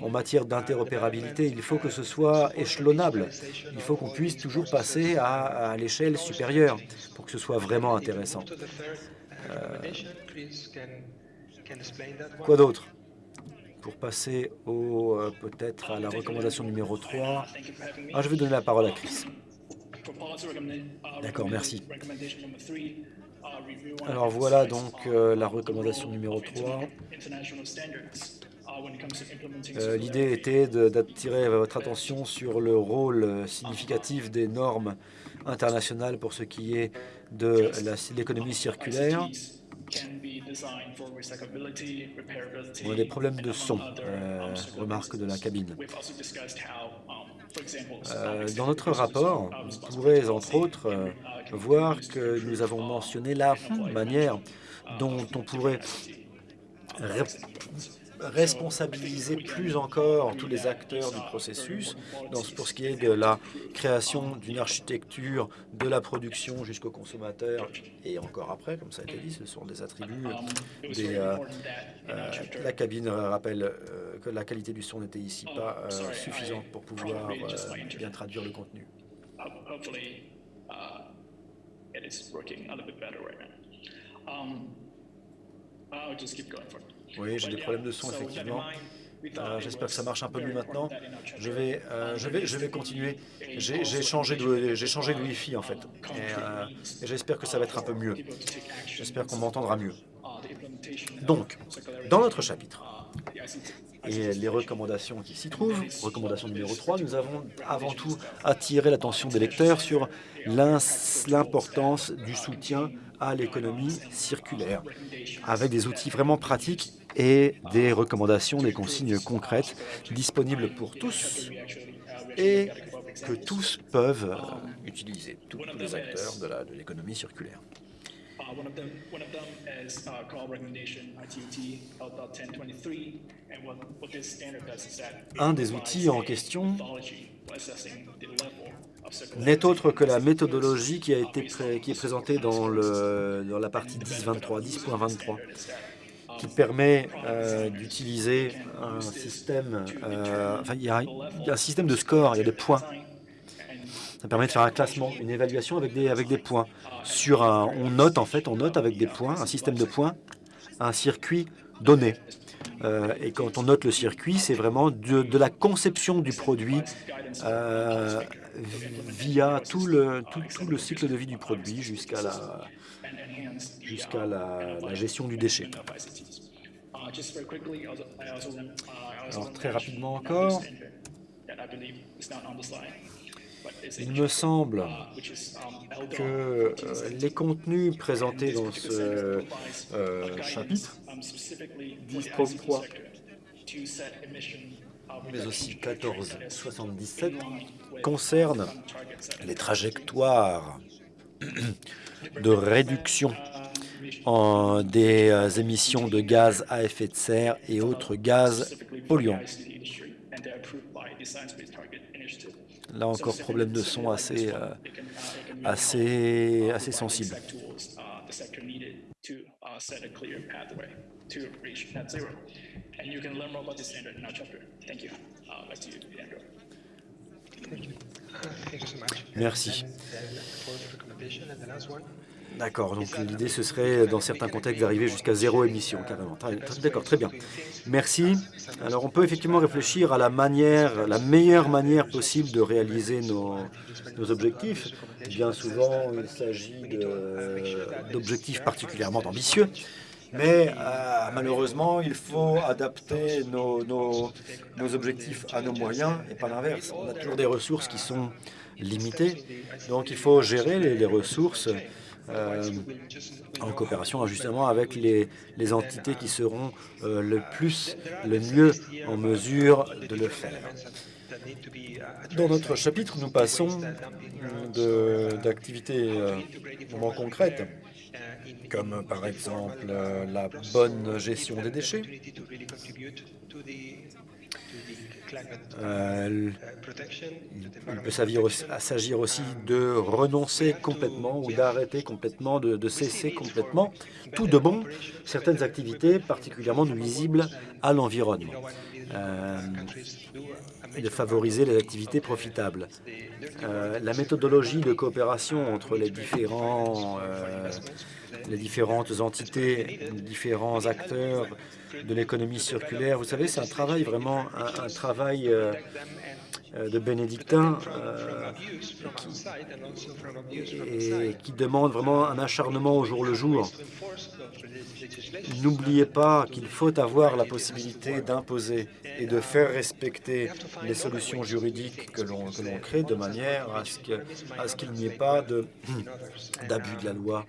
en matière d'interopérabilité. Il faut que ce soit échelonnable. Il faut qu'on puisse toujours passer à, l'échelle supérieure pour que ce soit vraiment intéressant. Quoi d'autre? Pour passer au euh, peut-être à la recommandation numéro 3. Ah, je vais donner la parole à Chris. D'accord, merci. Alors voilà donc la recommandation numéro 3. Euh, l'idée était d'attirer votre attention sur le rôle significatif des normes internationales pour ce qui est de l'économie circulaire. On a des problèmes de son, euh, remarque de la cabine. Euh, dans notre rapport, vous pourrez entre autres voir que nous avons mentionné la manière dont on pourrait responsabiliser plus encore tous les acteurs du processus pour ce qui est de la création d'une architecture de la production jusqu'au consommateur et encore après, comme ça a été dit, ce sont des attributs. Euh, euh, la cabine rappelle euh, que la qualité du son n'était ici pas suffisante pour pouvoir bien traduire le contenu. Oui, j'ai des problèmes de son, effectivement. Euh, j'espère que ça marche un peu mieux maintenant. Je vais, euh, je vais, je vais continuer. J'ai changé de, changé de Wi-Fi en fait, euh, et, j'espère que ça va être un peu mieux. J'espère qu'on m'entendra mieux. Donc, dans notre chapitre et les recommandations qui s'y trouvent, recommandation numéro 3, nous avons avant tout attiré l'attention des lecteurs sur l'importance du soutien à l'économie circulaire, avec des outils vraiment pratiques et des recommandations, des consignes concrètes disponibles pour tous et que tous peuvent utiliser, tous, les acteurs de l'économie circulaire. Un des outils en question n'est autre que la méthodologie qui, a été qui est présentée dans, le, dans la partie 10.23, 10.23 qui permet euh, d'utiliser un système, euh, enfin, il y, a, un système de score, il y a des points. Ça permet de faire un classement, une évaluation avec des, avec des points. Sur un, on note en fait, on note avec des points, un système de points, un circuit donné. Euh, et quand on note le circuit, c'est vraiment de, de, la conception du produit via tout le, tout, tout, le cycle de vie du produit jusqu'à la, jusqu'à la, gestion du déchet. Alors très rapidement encore, il me semble que euh, les contenus présentés dans ce euh, chapitre 10.3 mais aussi 1477 concernent les trajectoires de réduction des euh, émissions de gaz à effet de serre et autres gaz polluants. Là encore, problème de son assez, euh, assez, assez sensible. set a clear pathway to reach net zero. And you can learn more about this standard in our chapter. Thank you. Back to you, Andrew. Merci. D'accord, donc l'idée ce serait dans certains contextes d'arriver jusqu'à zéro émission, carrément. D'accord, très bien. Merci. Alors on peut effectivement réfléchir à la manière, la meilleure manière possible de réaliser nos, nos objectifs. Bien souvent, il s'agit d'objectifs particulièrement ambitieux. Mais euh, malheureusement, il faut adapter nos, nos, nos, objectifs à nos moyens et pas l'inverse. On a toujours des ressources qui sont limitées, donc il faut gérer les, les ressources euh, en coopération justement avec les, entités qui seront euh, le plus, le mieux en mesure de le faire. Dans notre chapitre, nous passons d'activités euh, vraiment concrètes comme par exemple la bonne gestion des déchets. Il peut s'agir aussi de renoncer complètement ou d'arrêter complètement, de, de, cesser complètement tout de bon certaines activités particulièrement nuisibles à l'environnement. Euh, et de favoriser les activités profitables. Euh, la méthodologie de coopération entre les différents euh, les différentes entités, les différents acteurs de l'économie circulaire. Vous savez, c'est un travail vraiment, un, un travail euh, euh, de bénédictins euh, et qui demande vraiment un acharnement au jour le jour. N'oubliez pas qu'il faut avoir la possibilité d'imposer et de faire respecter les solutions juridiques que l'on crée de manière à ce qu'il n'y ait pas d'abus de, la loi,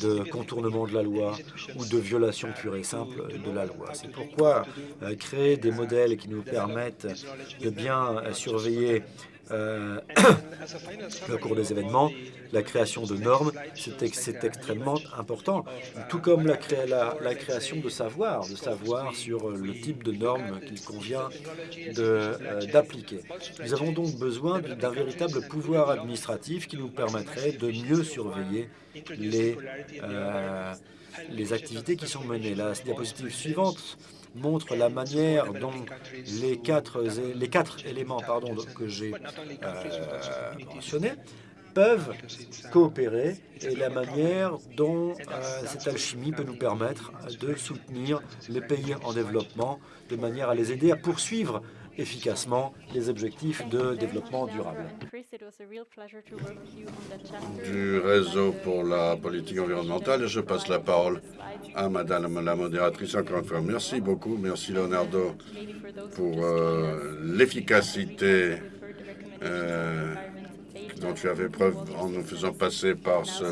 de contournement de la loi ou de violation pure et simple de la loi. C'est pourquoi euh, créer des modèles qui nous permettent de bien surveiller surveiller euh, le cours des événements, la création de normes, c'est extrêmement important, tout comme la, création de savoir, de savoir sur le type de normes qu'il convient euh, d'appliquer. Nous avons donc besoin d'un véritable pouvoir administratif qui nous permettrait de mieux surveiller euh, les activités qui sont menées. La diapositive suivante montre la manière dont les quatre, les quatre éléments pardon, que j'ai euh, mentionnés peuvent coopérer et la manière dont euh, cette alchimie peut nous permettre de soutenir les pays en développement de manière à les aider à poursuivre efficacement les objectifs de développement durable. Du réseau pour la politique environnementale, je passe la parole à Madame la modératrice encore une fois. Merci beaucoup, merci Leonardo pour euh, l'efficacité euh, dont tu avais preuve en nous faisant passer par ce,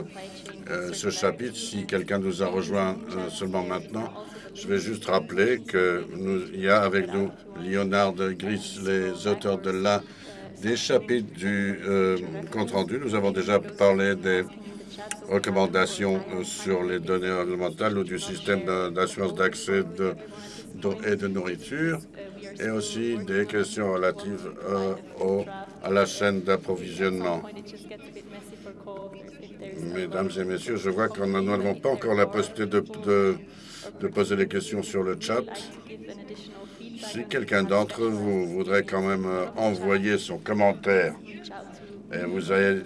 euh, ce chapitre. Si quelqu'un nous a rejoint seulement maintenant, je vais juste rappeler qu'il y a avec nous Leonard Gris, les auteurs de la des chapitres du euh, compte-rendu. Nous avons déjà parlé des recommandations euh, sur les données environnementales ou du système d'assurance d'accès et de nourriture, et aussi des questions relatives euh, à la chaîne d'approvisionnement. Mesdames et messieurs, je vois qu'on n'avons pas encore la possibilité de poser des questions sur le chat. Si quelqu'un d'entre vous voudrait quand même euh, envoyer son commentaire et vous avez,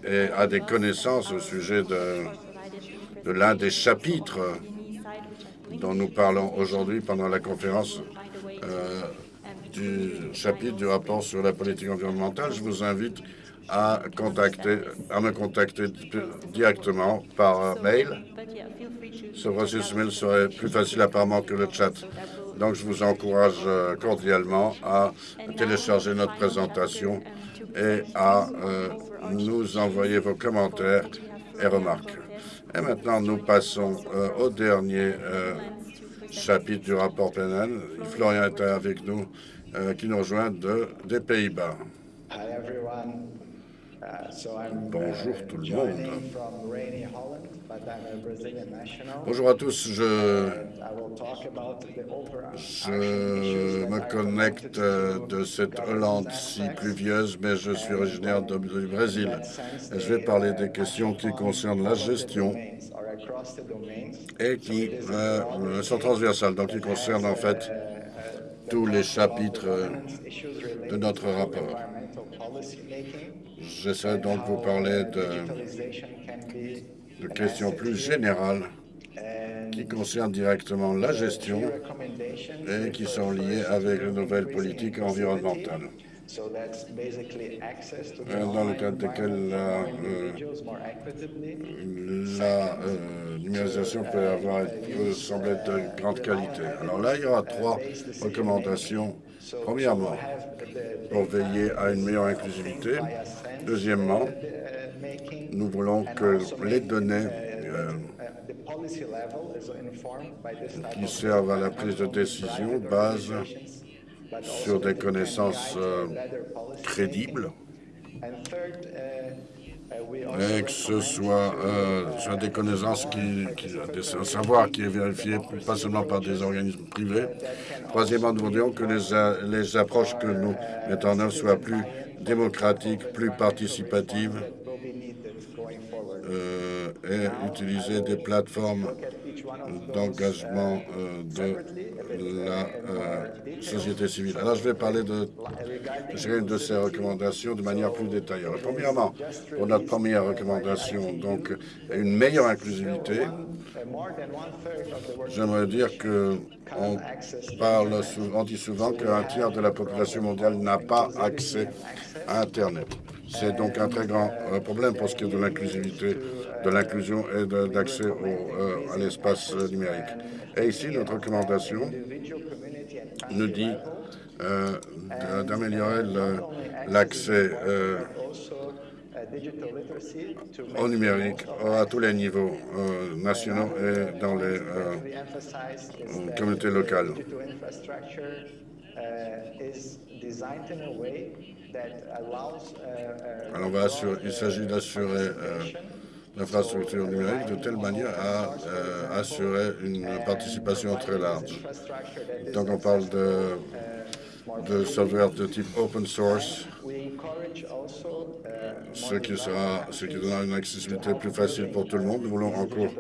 des connaissances au sujet de, de l'un des chapitres dont nous parlons aujourd'hui pendant la conférence euh, du chapitre du rapport sur la politique environnementale, je vous invite à, contacter, à me contacter directement par mail. Ce processus mail serait plus facile apparemment que le chat. Donc, je vous encourage euh, cordialement à télécharger notre présentation et à euh, nous envoyer vos commentaires et remarques. Et maintenant, nous passons euh, au dernier chapitre du rapport pénal. Florian est avec nous, qui nous rejoint de, des Pays-Bas. Bonjour tout le monde. Bonjour à tous, je, je me connecte de cette Hollande si pluvieuse, mais je suis originaire du Brésil. Et je vais parler des questions qui concernent la gestion et qui euh, sont transversales, donc qui concernent en fait tous les chapitres de notre rapport. J'essaie donc de vous parler de, questions plus générales qui concernent directement la gestion et qui sont liées avec les nouvelles politiques environnementales. Euh, dans le cadre desquels la, euh, la euh, numérisation peut, avoir, peut sembler de grande qualité. Alors là, il y aura trois recommandations. Premièrement, pour veiller à une meilleure inclusivité. Deuxièmement, nous voulons que les données qui servent à la prise de décision basent sur des connaissances euh, crédibles et que ce soit, euh, des connaissances qui, des savoirs qui est vérifié pas seulement par des organismes privés. Troisièmement, nous voudrions que les, les approches que nous mettons en œuvre soient plus démocratiques, plus participatives euh, et utiliser des plateformes d'engagement euh, de la euh, société civile. Alors, je vais parler de chacune de ces recommandations de manière plus détaillée. Premièrement, pour notre première recommandation, donc une meilleure inclusivité, j'aimerais dire que on parle on dit souvent qu'un tiers de la population mondiale n'a pas accès à Internet. C'est donc un très grand euh, problème pour ce qui est de l'inclusivité, de l'inclusion et d'accès euh, à l'espace numérique. Et ici, notre recommandation nous dit euh, d'améliorer l'accès au numérique à tous les niveaux nationaux et dans les communautés locales. Alors, il s'agit d'assurer euh, l'infrastructure numérique de telle manière à euh, assurer une participation très large. Donc, on parle de, de sauvegarde de type open source, ce qui, sera, ce qui donnera une accessibilité plus facile pour tout le monde. Nous voulons encore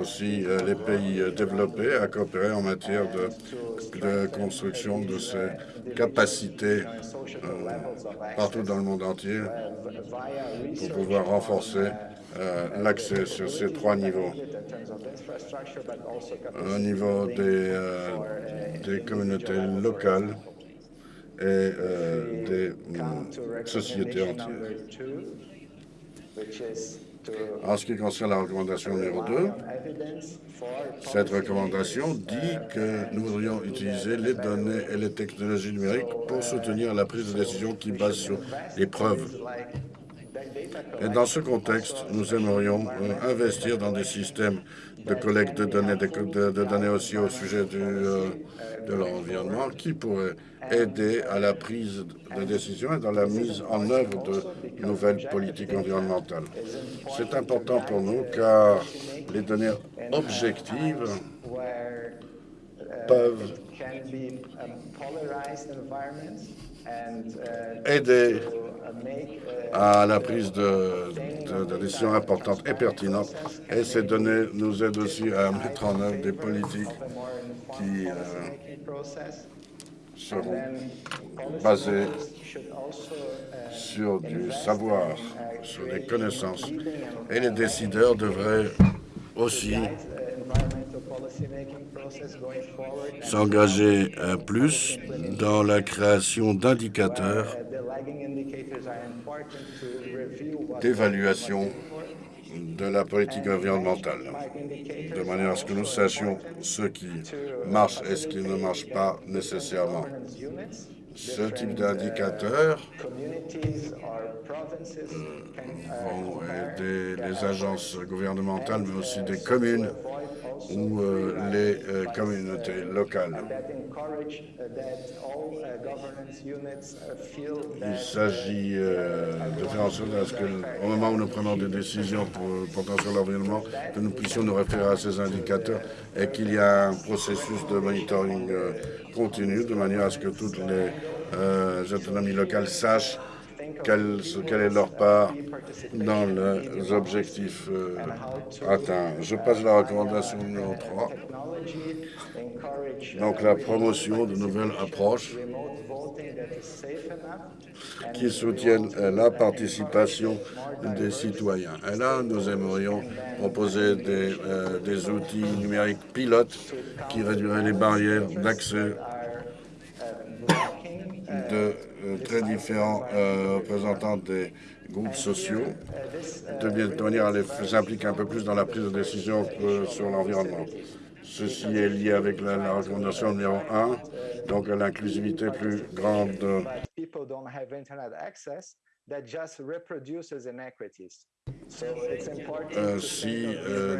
aussi euh, les pays développés à coopérer en matière de, construction de ces capacités euh, partout dans le monde entier pour pouvoir renforcer euh, l'accès sur ces trois niveaux. Au niveau euh, des communautés locales et des mm, sociétés entières. En ce qui concerne la recommandation numéro 2, cette recommandation dit que nous voudrions utiliser les données et les technologies numériques pour soutenir la prise de décision qui base sur les preuves. Et dans ce contexte, nous aimerions euh, investir dans des systèmes de collecte de données, de, données aussi au sujet du, euh, de l'environnement qui pourraient aider à la prise de décision et dans la mise en œuvre de nouvelles politiques environnementales. C'est important pour nous car les données objectives peuvent aider à la prise de, de, décisions importantes et pertinentes. Et ces données nous aident aussi à mettre en œuvre des politiques qui euh, seront basées sur du savoir, sur des connaissances. Et les décideurs devraient aussi s'engager plus dans la création d'indicateurs d'évaluation de la politique environnementale, de manière à ce que nous sachions ce qui marche et ce qui ne marche pas nécessairement. Ce type d'indicateurs vont aider les agences gouvernementales, mais aussi des communes ou euh, les euh, communautés locales. Il s'agit euh, de faire en sorte à ce qu'au moment où nous prenons des décisions pour, portant sur l'environnement, que nous puissions nous référer à ces indicateurs et qu'il y a un processus de monitoring continu de manière à ce que toutes les autonomies locales sachent quelle, est leur part dans les objectifs euh, atteints. Je passe à la recommandation numéro 3. Donc la promotion de nouvelles approches qui soutiennent euh, la participation des citoyens. Et là, nous aimerions proposer des, euh, des outils numériques pilotes qui réduiraient les barrières d'accès de très différents euh, représentants des groupes sociaux, de manière à les impliquer un peu plus dans la prise de décision sur l'environnement. Ceci est lié avec la, recommandation numéro 1, donc à l'inclusivité plus grande. Euh, si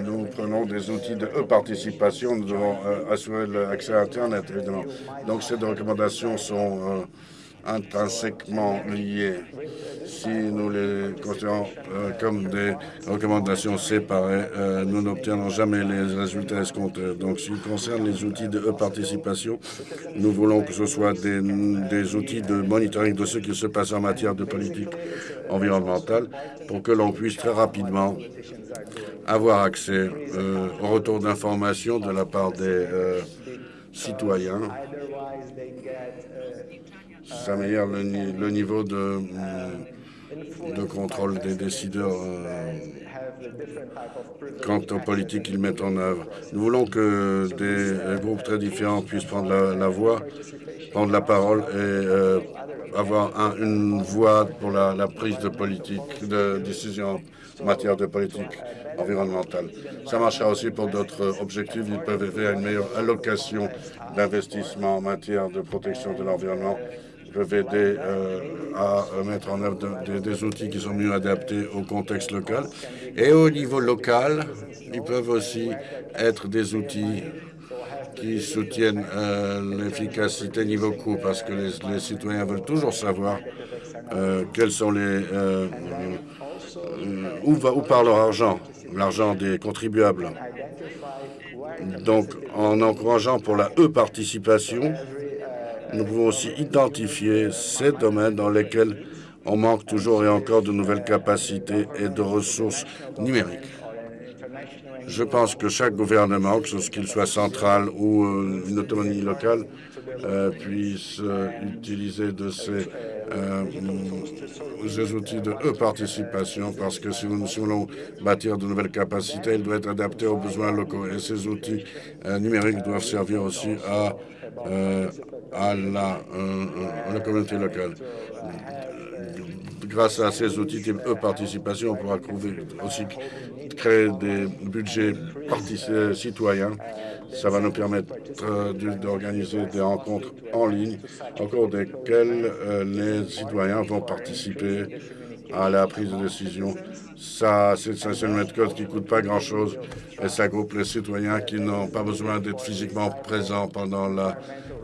nous prenons des outils de e-participation, nous devons assurer l'accès à Internet, évidemment. Donc, ces recommandations sont intrinsèquement liés. Si nous les considérons euh, comme des recommandations séparées, euh, nous n'obtiendrons jamais les résultats escomptés. Donc, qui concerne les outils de participation, nous voulons que ce soit des, des outils de monitoring de ce qui se passe en matière de politique environnementale pour que l'on puisse très rapidement avoir accès euh, au retour d'informations de la part des citoyens ça améliore le, niveau de, de, contrôle des décideurs euh, quant aux politiques qu'ils mettent en œuvre. Nous voulons que des groupes très différents puissent prendre la, voix, prendre la parole et euh, avoir une voix pour la, prise de politique, de décision en matière de politique environnementale. Ça marchera aussi pour d'autres objectifs. Ils peuvent faire une meilleure allocation d'investissement en matière de protection de l'environnement peuvent aider euh, à mettre en œuvre des outils qui sont mieux adaptés au contexte local. Et au niveau local, ils peuvent aussi être des outils qui soutiennent euh, l'efficacité niveau coût, parce que les, citoyens veulent toujours savoir euh, quels sont les où va où part leur argent, l'argent des contribuables. Donc, en encourageant pour la e-participation, nous pouvons aussi identifier ces domaines dans lesquels on manque toujours et encore de nouvelles capacités et de ressources numériques. Je pense que chaque gouvernement, que ce qu'il soit central ou euh, une autonomie locale, euh, puisse euh, utiliser de ces, outils de e-participation parce que si nous, voulons bâtir de nouvelles capacités, ils doivent être adaptés aux besoins locaux et ces outils numériques doivent servir aussi à à la, euh, la communauté locale. Grâce à ces outils de participation, on pourra aussi créer des budgets citoyens. Ça va nous permettre euh, d'organiser des rencontres en ligne au cours desquelles euh, les citoyens vont participer à la prise de décision. Ça, c'est une méthode qui ne coûte pas grand-chose et ça groupe les citoyens qui n'ont pas besoin d'être physiquement présents pendant la, euh,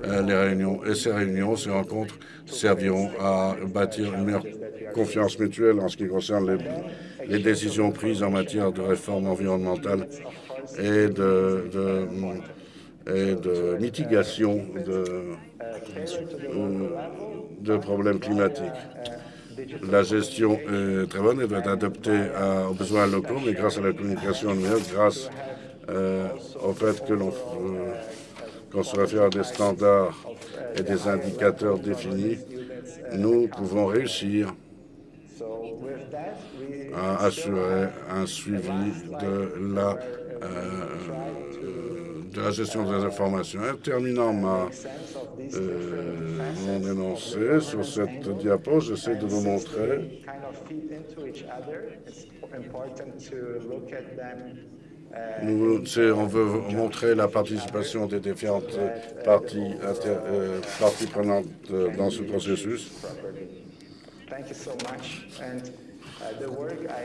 les réunions. Et ces réunions, ces rencontres serviront à bâtir une meilleure confiance mutuelle en ce qui concerne les, décisions prises en matière de réforme environnementale et de, mitigation de, euh, de problèmes climatiques. La gestion est très bonne, elle doit être adaptée aux besoins locaux, mais grâce à la communication grâce euh, au fait que l'on qu'on se réfère à des standards et des indicateurs définis, nous pouvons réussir à assurer un suivi de la, euh, de la gestion des informations. En terminant ma, euh, mon énoncé sur cette diapo, j'essaie de vous montrer nous, on veut montrer la participation des différentes parties, euh, parties prenantes dans ce processus.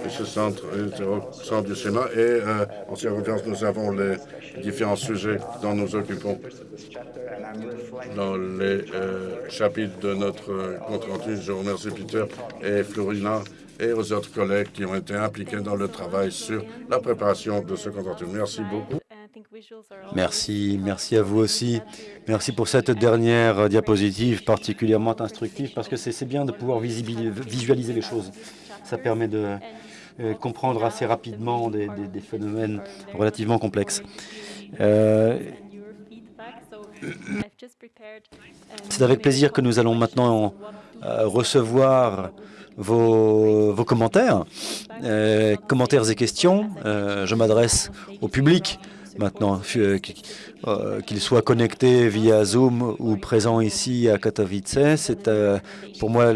ce centre, au centre du Sénat. Et en circonstance, nous avons les différents sujets dont nous occupons dans les chapitres de notre compte rendu. Je remercie Peter et Florina et aux autres collègues qui ont été impliqués dans le travail sur la préparation de ce rendu. Merci beaucoup. Merci, merci à vous aussi. Merci pour cette dernière diapositive particulièrement instructive parce que c'est bien de pouvoir visualiser les choses. Ça permet de euh, comprendre assez rapidement des, phénomènes relativement complexes. Euh, c'est avec plaisir que nous allons maintenant euh, recevoir vos, commentaires, commentaires et questions. je m'adresse au public maintenant, euh, euh, qu'il soit connecté via Zoom ou présent ici à Katowice. C'est euh, pour moi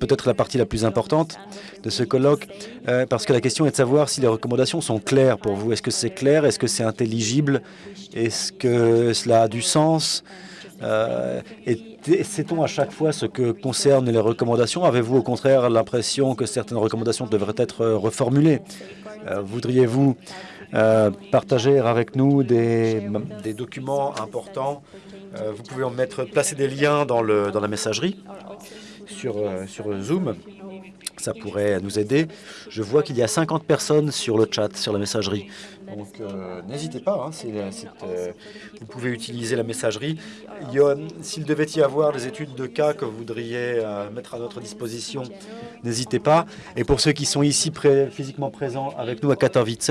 peut-être la partie la plus importante de ce colloque, parce que la question est de savoir si les recommandations sont claires pour vous. Est-ce que c'est clair? Est-ce que c'est intelligible? Est-ce que cela a du sens? Sait-on à chaque fois ce que concerne les recommandations? Avez-vous au contraire l'impression que certaines recommandations devraient être reformulées? Voudriez-vous euh, partager avec nous des, documents importants? Euh, vous pouvez en mettre, placer des liens dans, la messagerie sur, euh, sur Zoom. Ça pourrait nous aider. Je vois qu'il y a 50 personnes sur le chat, sur la messagerie. Donc, n'hésitez pas. Hein, vous pouvez utiliser la messagerie. S'il devait y avoir des études de cas que vous voudriez mettre à notre disposition, n'hésitez pas. Et pour ceux qui sont ici physiquement présents avec nous à Katowice,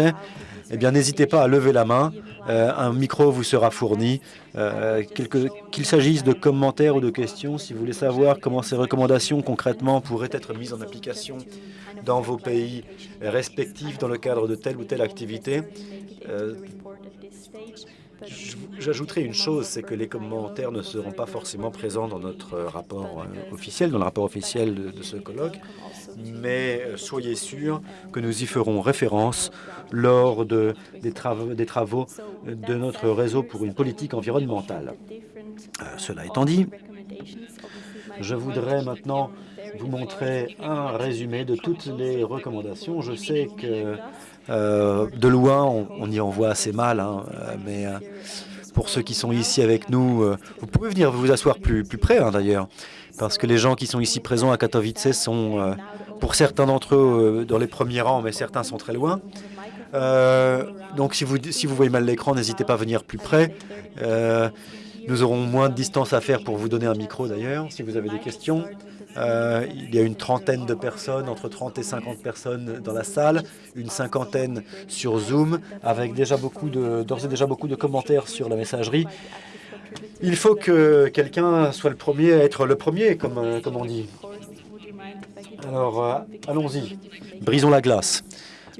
eh bien, n'hésitez pas à lever la main. Euh, un micro vous sera fourni. Euh, qu'il s'agisse de commentaires ou de questions, si vous voulez savoir comment ces recommandations concrètement pourraient être mises en application dans vos pays respectifs dans le cadre de telle ou telle activité, euh, J'ajouterai une chose, c'est que les commentaires ne seront pas forcément présents dans notre rapport officiel, dans le rapport officiel de ce colloque, mais soyez sûrs que nous y ferons référence lors de, des, travaux, des travaux de notre réseau pour une politique environnementale. Euh, cela étant dit, je voudrais maintenant vous montrer un résumé de toutes les recommandations. Je sais que euh, de loin, on, y en voit assez mal, hein, euh, mais pour ceux qui sont ici avec nous, vous pouvez venir vous asseoir plus, près hein, d'ailleurs, parce que les gens qui sont ici présents à Katowice sont, pour certains d'entre eux, dans les premiers rangs, mais certains sont très loin. Euh, donc si vous, si vous voyez mal l'écran, n'hésitez pas à venir plus près. Euh, nous aurons moins de distance à faire pour vous donner un micro d'ailleurs, si vous avez des questions. Euh, il y a une trentaine de personnes, entre 30 et 50 personnes dans la salle, une cinquantaine sur Zoom, avec déjà beaucoup d'ores et déjà beaucoup de commentaires sur la messagerie. Il faut que quelqu'un soit le premier à être le premier, comme, comme on dit. Alors, allons-y. Brisons la glace.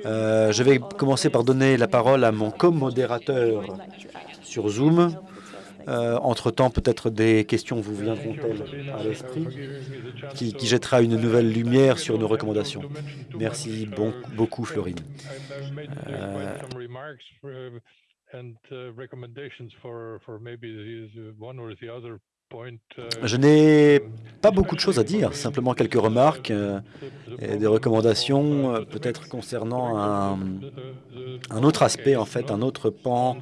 Euh, je vais commencer par donner la parole à mon co-modérateur sur Zoom. Euh, entre-temps, peut-être des questions vous viendront-elles à l'esprit qui, jettera une nouvelle lumière sur nos recommandations. Merci bon, beaucoup, Florine. Euh, je n'ai pas beaucoup de choses à dire, simplement quelques remarques euh, et des recommandations, euh, peut-être concernant un, autre aspect, en fait, un autre pan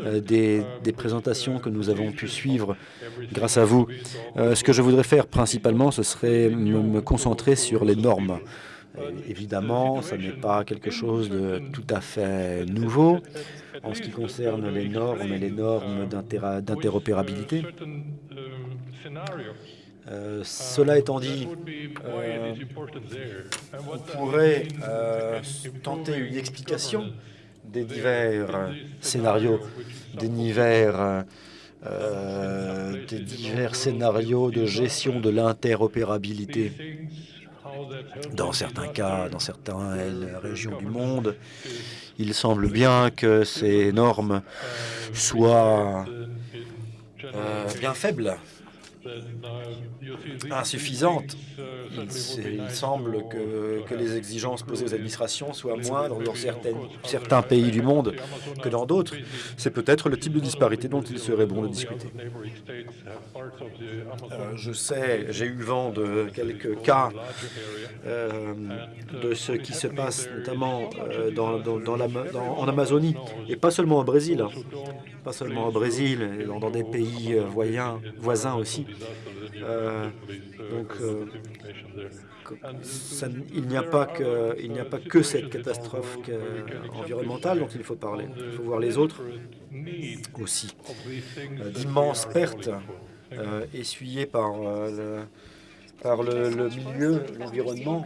euh, des, présentations que nous avons pu suivre grâce à vous. ce que je voudrais faire principalement, ce serait me concentrer sur les normes. Évidemment, ce n'est pas quelque chose de tout à fait nouveau en ce qui concerne les normes et les normes d'interopérabilité. Euh, cela étant dit, euh, on pourrait euh, tenter une explication des divers scénarios, des divers, des divers scénarios de gestion de l'interopérabilité. Dans certains cas, dans certaines régions du monde, il semble bien que ces normes soient bien faibles insuffisante. Il, semble que, les exigences posées aux administrations soient moindres dans certains pays du monde que dans d'autres. C'est peut-être le type de disparité dont il serait bon de discuter. Euh, je sais, j'ai eu vent de quelques cas euh, de ce qui se passe notamment euh, en Amazonie, et pas seulement au Brésil, hein. Pas seulement au Brésil, dans, des pays voyins, voisins aussi. donc, ça, il n'y a, pas que, cette catastrophe environnementale dont il faut parler. Il faut voir les autres aussi. D'immenses pertes euh, essuyées par euh, le, milieu, l'environnement.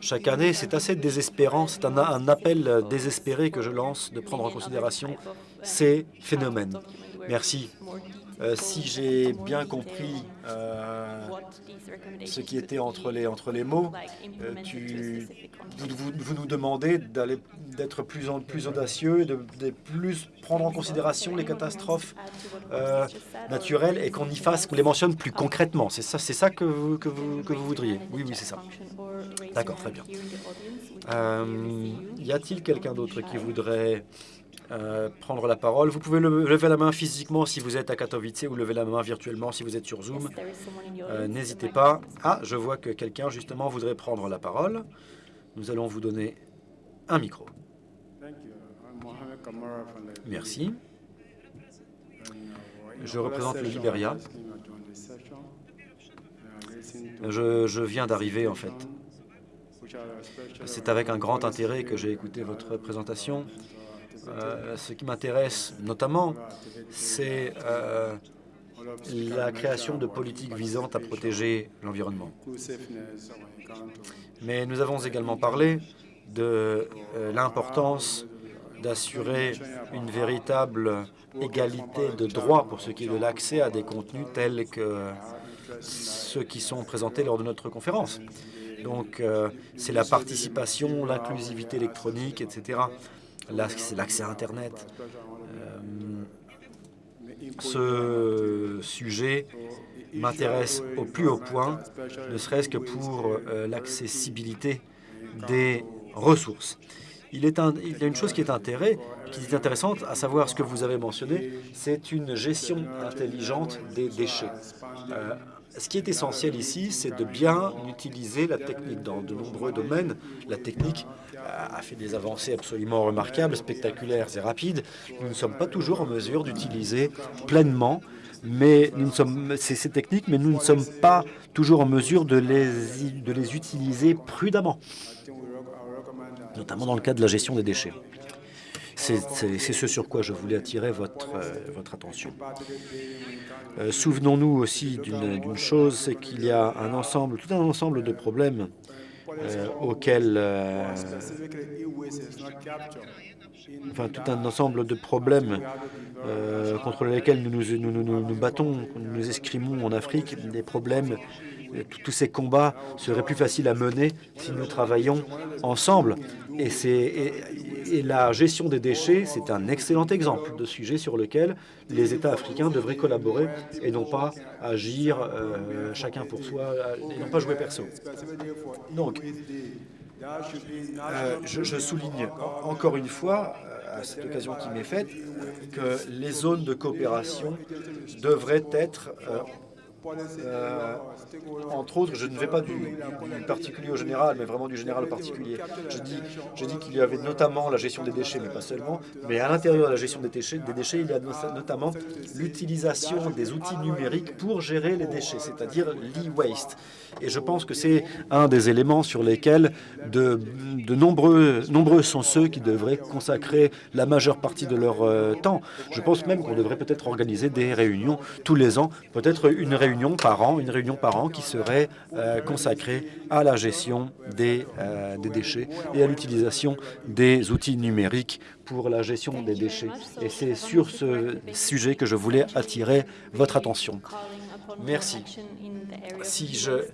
Chaque année, c'est assez désespérant, c'est un, appel désespéré que je lance de prendre en considération ces phénomènes. Merci. Euh, si j'ai bien compris euh, ce qui était entre les, entre les mots, euh, vous, vous, nous demandez d'être plus, plus audacieux, de, plus prendre en considération les catastrophes naturelles et qu'on y fasse, qu'on les mentionne plus concrètement. C'est ça, ça que vous, que, vous, que vous voudriez Oui, oui, c'est ça. D'accord, très bien. Y a-t-il quelqu'un d'autre qui voudrait euh, prendre la parole. Vous pouvez lever la main physiquement si vous êtes à Katowice ou lever la main virtuellement si vous êtes sur Zoom. Euh, N'hésitez pas. Ah, je vois que quelqu'un, justement, voudrait prendre la parole. Nous allons vous donner un micro. Merci. Je représente le Liberia. Je, je viens d'arriver, en fait. C'est avec un grand intérêt que j'ai écouté votre présentation. Euh, ce qui m'intéresse notamment, c'est euh, la création de politiques visant à protéger l'environnement. Mais nous avons également parlé de euh, l'importance d'assurer une véritable égalité de droit pour ce qui est de l'accès à des contenus tels que ceux qui sont présentés lors de notre conférence. Donc, c'est la participation, l'inclusivité électronique, etc l'accès à Internet. Euh, ce sujet m'intéresse au plus haut point, ne serait-ce que pour euh, l'accessibilité des ressources. Il, y a une chose qui est, intérêt, qui est intéressante, à savoir ce que vous avez mentionné, c'est une gestion intelligente des déchets. Euh, ce qui est essentiel ici, c'est de bien utiliser la technique dans de nombreux domaines. La technique a fait des avancées absolument remarquables, spectaculaires et rapides. Nous ne sommes pas toujours en mesure d'utiliser pleinement mais nous sommes ces techniques, mais nous ne sommes pas toujours en mesure de les, de les utiliser prudemment, notamment dans le cas de la gestion des déchets. C'est ce sur quoi je voulais attirer votre, euh, votre attention. Euh, Souvenons-nous aussi d'une chose, c'est qu'il y a un ensemble, tout un ensemble de problèmes euh, auxquels, euh, enfin tout un ensemble de problèmes euh, contre lesquels nous nous, nous, nous, nous battons, nous nous escrimons en Afrique, des problèmes tous ces combats seraient plus faciles à mener si nous travaillons ensemble. Et, la gestion des déchets, c'est un excellent exemple de sujet sur lequel les États africains devraient collaborer et non pas agir euh, chacun pour soi et non pas jouer perso. Donc, euh, je, souligne encore une fois, à cette occasion qui m'est faite, que les zones de coopération devraient être euh, euh, entre autres, je ne vais pas du, particulier au général, mais vraiment du général au particulier. Je dis, je dis qu'il y avait notamment la gestion des déchets, mais pas seulement. Mais à l'intérieur de la gestion des déchets, des déchets, il y a notamment l'utilisation des outils numériques pour gérer les déchets, c'est-à-dire l'e-waste. Et je pense que c'est un des éléments sur lesquels de, de, nombreux, nombreux sont ceux qui devraient consacrer la majeure partie de leur euh, temps. Je pense même qu'on devrait peut-être organiser des réunions tous les ans, peut-être une réunion par an, une réunion par an qui serait euh, consacrée à la gestion des, euh, des déchets et à l'utilisation des outils numériques pour la gestion des déchets. Et c'est sur ce sujet que je voulais attirer votre attention. Merci. Si je,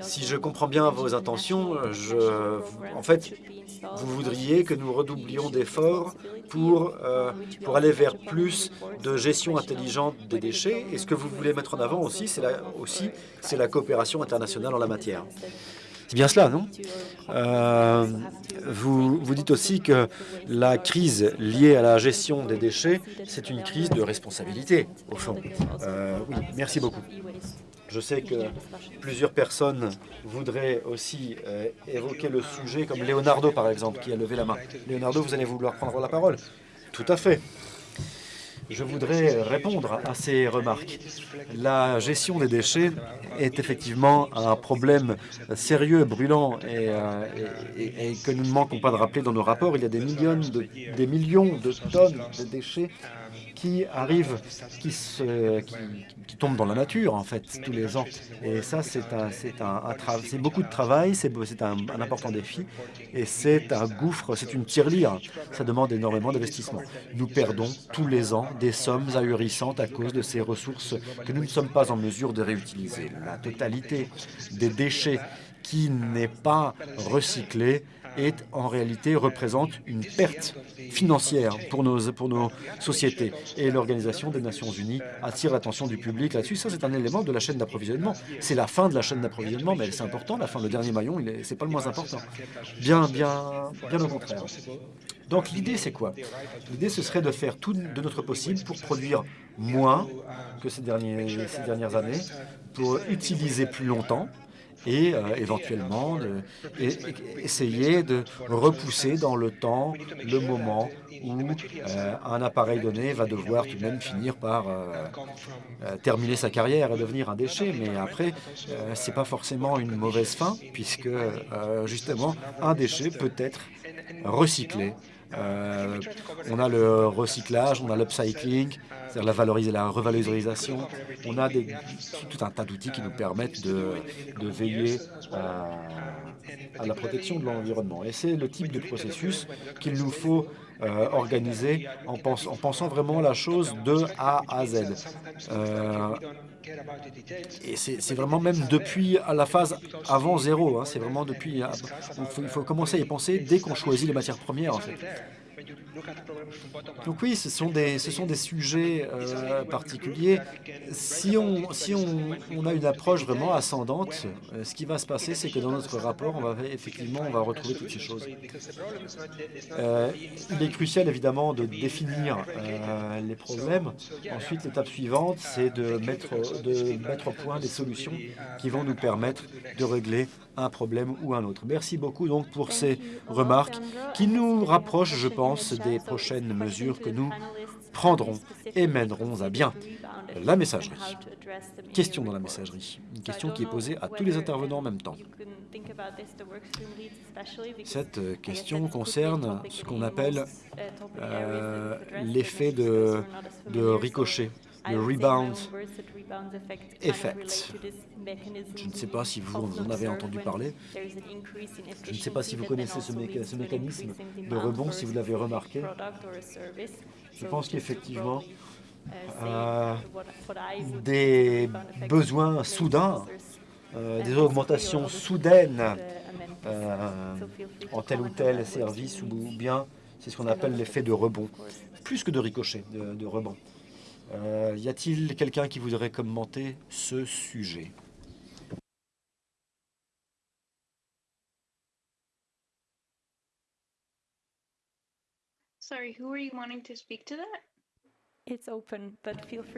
si je comprends bien vos intentions, je, en fait, vous voudriez que nous redoublions d'efforts pour, euh, pour aller vers plus de gestion intelligente des déchets. Et ce que vous voulez mettre en avant aussi, c'est la, aussi, la coopération internationale en la matière. C'est bien cela, non? Euh, vous, vous dites aussi que la crise liée à la gestion des déchets, c'est une crise de responsabilité, au fond. Euh, oui, merci beaucoup. Je sais que plusieurs personnes voudraient aussi euh, évoquer le sujet, comme Leonardo, par exemple, qui a levé la main. Leonardo, vous allez vouloir prendre la parole Tout à fait. Je voudrais répondre à ces remarques. La gestion des déchets est effectivement un problème sérieux, brûlant, euh, et, que nous ne manquons pas de rappeler dans nos rapports. Il y a des millions de, des millions de tonnes de déchets qui arrivent, qui, tombent dans la nature, en fait, tous les ans. Et ça, c'est un, un, c'est beaucoup de travail, c'est un, un important défi, et c'est un gouffre, c'est une tirelire. Ça demande énormément d'investissement. Nous perdons tous les ans des sommes ahurissantes à cause de ces ressources que nous ne sommes pas en mesure de réutiliser. La totalité des déchets qui n'est pas recyclé est en réalité représente une perte financière pour nos, pour nos sociétés. Et l'Organisation des Nations Unies attire l'attention du public là-dessus. Ça, c'est un élément de la chaîne d'approvisionnement. C'est la fin de la chaîne d'approvisionnement, mais c'est important. La fin, le dernier maillon, c'est pas le moins important. Bien, bien, bien au contraire. Donc l'idée, c'est quoi? L'idée, ce serait de faire tout de notre possible pour produire moins que ces, derniers, ces dernières années, pour utiliser plus longtemps, et euh, éventuellement essayer de repousser dans le temps le moment où euh, un appareil donné va devoir tout de même finir par euh, terminer sa carrière et devenir un déchet. Mais après, ce n'est pas forcément une mauvaise fin, puisque justement, un déchet peut être recyclé euh, on a le recyclage, on a l'upcycling, c'est-à-dire la, la revalorisation. On a tout un tas d'outils qui nous permettent de, veiller à, la protection de l'environnement. Et c'est le type de processus qu'il nous faut euh, organiser en, en, pensant vraiment la chose de A à Z. Euh, et c'est vraiment même depuis la phase avant zéro. Hein, c'est vraiment depuis. Il faut, il faut, commencer à y penser dès qu'on choisit les matières premières. Donc oui, ce sont des, ce sont des sujets euh, particuliers. Si, on, si on, a une approche vraiment ascendante, euh, ce qui va se passer, c'est que dans notre rapport, on va effectivement on va retrouver toutes ces choses. Euh, il est crucial évidemment de définir les problèmes. Ensuite, l'étape suivante, c'est de mettre, de mettre au point des solutions qui vont nous permettre de régler un problème ou un autre. Merci beaucoup donc pour ces remarques qui nous rapprochent, je pense, des prochaines mesures que nous prendrons et mènerons à bien. La messagerie. Question dans la messagerie. Une question qui est posée à tous les intervenants en même temps. Cette question concerne ce qu'on appelle euh, l'effet de, de ricochet le rebound effect. Je ne sais pas si vous en avez entendu parler. Je ne sais pas si vous connaissez ce, mécanisme de rebond, si vous l'avez remarqué. Je pense qu'effectivement, euh, des besoins soudains, euh, des augmentations soudaines euh, en tel ou tel service ou bien c'est ce qu'on appelle l'effet de rebond, plus que de ricochet, de rebond. Euh, y a-t-il quelqu'un qui voudrait commenter ce sujet?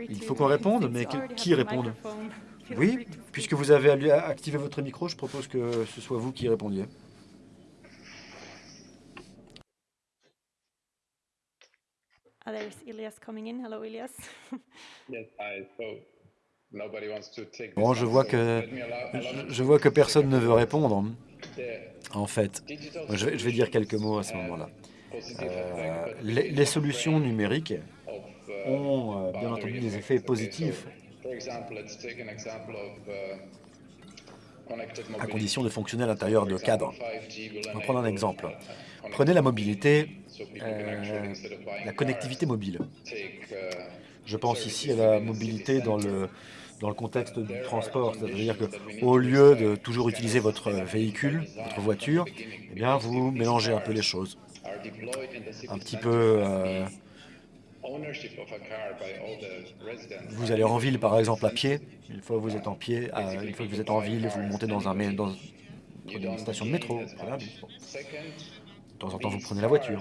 Il faut qu'on réponde, mais qui réponde? Oui, puisque vous avez activé votre micro, je propose que ce soit vous qui répondiez. Ah, there's Elias coming in. Hello, Elias. Bon, je vois que je, vois que personne ne veut répondre. En fait, je, vais dire quelques mots à ce moment-là. Euh, les, solutions numériques ont euh, bien entendu des effets positifs à condition de fonctionner à l'intérieur de cadres. On va prendre un exemple. Prenez la mobilité euh, la connectivité mobile. Je pense ici à la mobilité dans le, dans le contexte du transport. C'est-à-dire qu'au lieu de toujours utiliser votre véhicule, votre voiture, eh bien, vous mélangez un peu les choses. Un petit peu... Euh, vous allez en ville, par exemple, à pied. Une fois que vous êtes en pied, une fois que vous êtes en ville, vous montez dans, un, dans une station de métro. De temps en temps, vous prenez la voiture.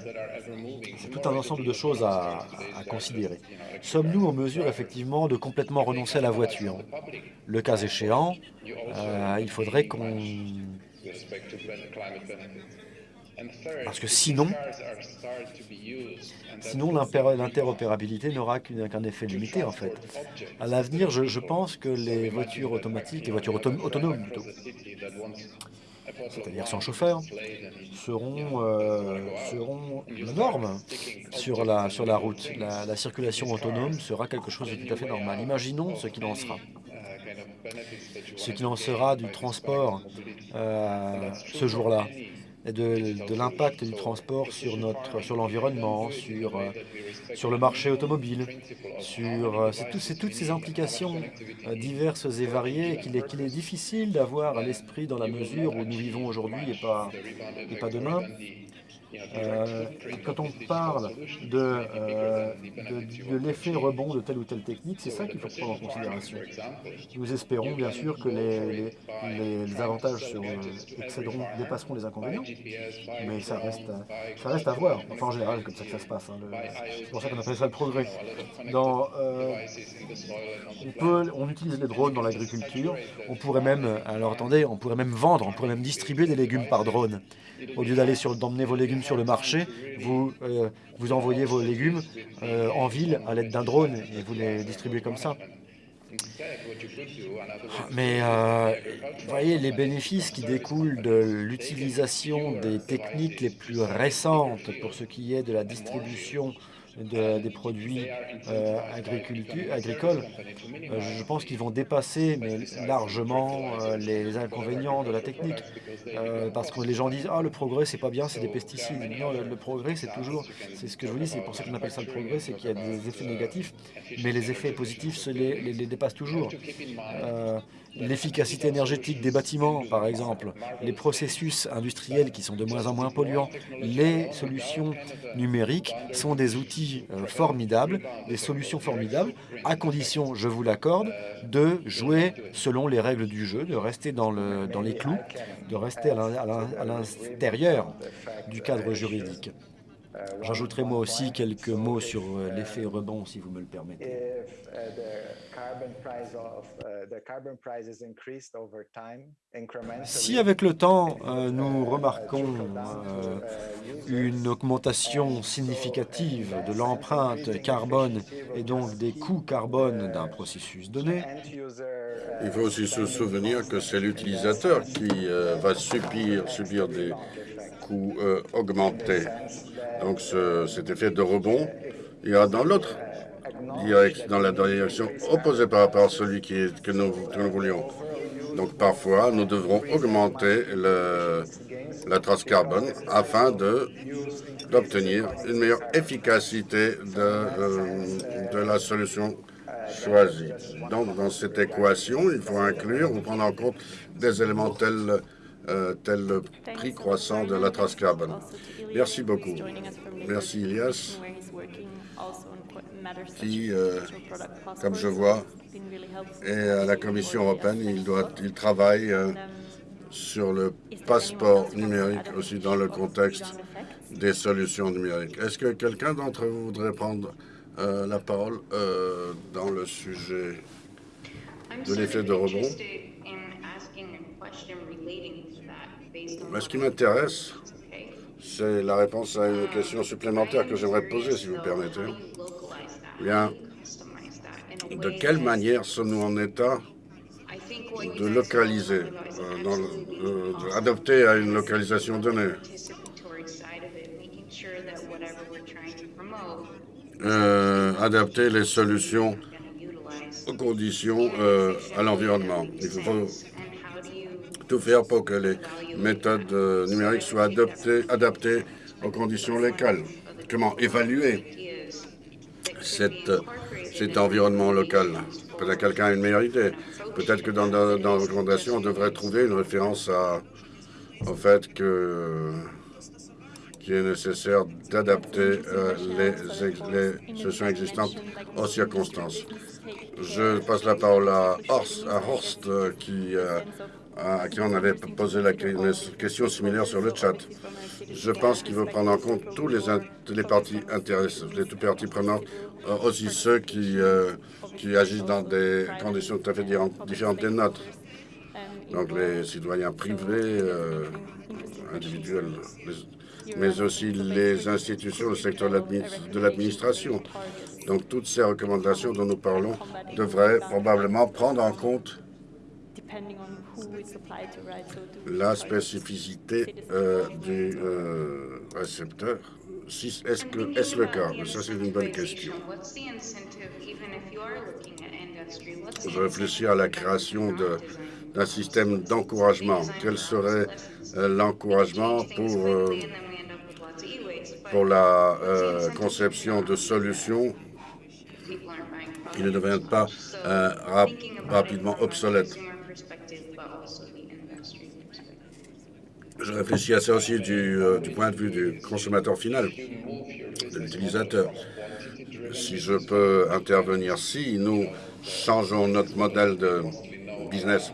C'est tout un ensemble de choses à, considérer. Sommes-nous en mesure, effectivement, de complètement renoncer à la voiture? Le cas échéant, euh, il faudrait qu'on... Parce que sinon, sinon l'interopérabilité n'aura qu'un effet limité, en fait. À l'avenir, je, pense que les voitures automatiques, les voitures autonomes, plutôt, c'est-à-dire sans chauffeur, seront, euh, seront sur la route. La, circulation autonome sera quelque chose de tout à fait normal. Imaginons ce qu'il en sera. Ce qu'il en sera du transport euh, ce jour-là de, l'impact du transport sur notre sur l'environnement, sur, euh, sur le marché automobile, sur euh, toutes ces implications euh, diverses et variées qu'il est, est difficile d'avoir à l'esprit dans la mesure où nous vivons aujourd'hui et pas, et pas demain. Euh, quand on parle de, euh, de, l'effet rebond de telle ou telle technique, c'est ça qu'il faut prendre en considération. Nous espérons bien sûr que les, avantages sur, euh, excéderont, dépasseront les inconvénients, mais ça reste, à voir. Enfin, en général, c'est comme ça que ça se passe. Hein, c'est pour ça qu'on appelle ça le progrès. On, on utilise les drones dans l'agriculture. On pourrait même, alors attendez, on pourrait même vendre, on pourrait même distribuer des légumes par drone. Au lieu d'aller d'emmener vos légumes sur le marché, vous, euh, vous envoyez vos légumes euh, en ville à l'aide d'un drone et vous les distribuez comme ça. Mais euh, voyez, les bénéfices qui découlent de l'utilisation des techniques les plus récentes pour ce qui est de la distribution des produits euh, agricoles, euh, je pense qu'ils vont dépasser largement euh, les inconvénients de la technique. parce que les gens disent « Ah, le progrès, c'est pas bien, c'est des pesticides. » Non, le, progrès, c'est toujours... C'est ce que je vous dis, c'est pour ça qu'on appelle ça le progrès, c'est qu'il y a des effets négatifs, mais les effets positifs se les, les, dépassent toujours. L'efficacité énergétique des bâtiments, par exemple, les processus industriels qui sont de moins en moins polluants, les solutions numériques sont des outils euh, formidables, des solutions formidables, à condition, je vous l'accorde, de jouer selon les règles du jeu, de rester dans, le, dans les clous, de rester à l'intérieur du cadre juridique. J'ajouterai moi aussi quelques mots sur euh, l'effet rebond, si vous me le permettez. Si avec le temps, euh, nous remarquons euh, une augmentation significative de l'empreinte carbone et donc des coûts carbone d'un processus donné, il faut aussi se souvenir que c'est l'utilisateur qui va subir, subir des coûts augmentés. Donc cet effet de rebond ira dans l'autre dans la direction opposée par rapport à celui que, nous, voulions. Donc parfois, nous devrons augmenter la trace carbone afin d'obtenir une meilleure efficacité de, euh, de la solution choisie. Donc dans cette équation, il faut inclure ou prendre en compte des éléments tels euh, tel le prix croissant de la trace carbone. Merci beaucoup. Merci Ilias, qui, euh, comme je vois, est à la Commission européenne. Il, doit, il travaille euh, sur le passeport numérique aussi dans le contexte des solutions numériques. Est-ce que quelqu'un d'entre vous voudrait prendre la parole dans le sujet de l'effet de rebond? Mais ce qui m'intéresse, c'est la réponse à une question supplémentaire que j'aimerais poser, si vous permettez. Bien, de quelle manière sommes-nous en état de localiser, euh, adopter à une localisation donnée. euh, adapter les solutions aux conditions euh, à l'environnement. Il faut tout faire pour que les méthodes euh, numériques soient adoptées, adaptées aux conditions locales. Comment évaluer cet environnement local? Peut-être quelqu'un a une meilleure idée. Peut-être que dans, dans, dans la recommandation, on devrait trouver une référence à, au fait que qu'il est nécessaire d'adapter euh, les, les solutions existantes aux circonstances. Je passe la parole à Horst, à Horst euh, qui, à qui on avait posé la question similaire sur le chat. Je pense qu'il veut prendre en compte tous les, les parties intéressées, les parties prenantes, aussi ceux qui, qui agissent dans des conditions tout à fait différentes des nôtres. Donc les citoyens privés, individuels, mais aussi les institutions, le secteur de l'administration. Donc toutes ces recommandations dont nous parlons devraient probablement prendre en compte la spécificité euh, du euh, récepteur. Est-ce que est -ce le cas? Ça, c'est une bonne question. Je réfléchis à la création d'un système d'encouragement. Quel serait euh, l'encouragement pour pour la euh, conception de solutions qui ne deviennent pas euh, rapidement obsolètes. Je réfléchis à ça aussi du, euh, du point de vue du consommateur final, de l'utilisateur. Si je peux intervenir, si nous changeons notre modèle de business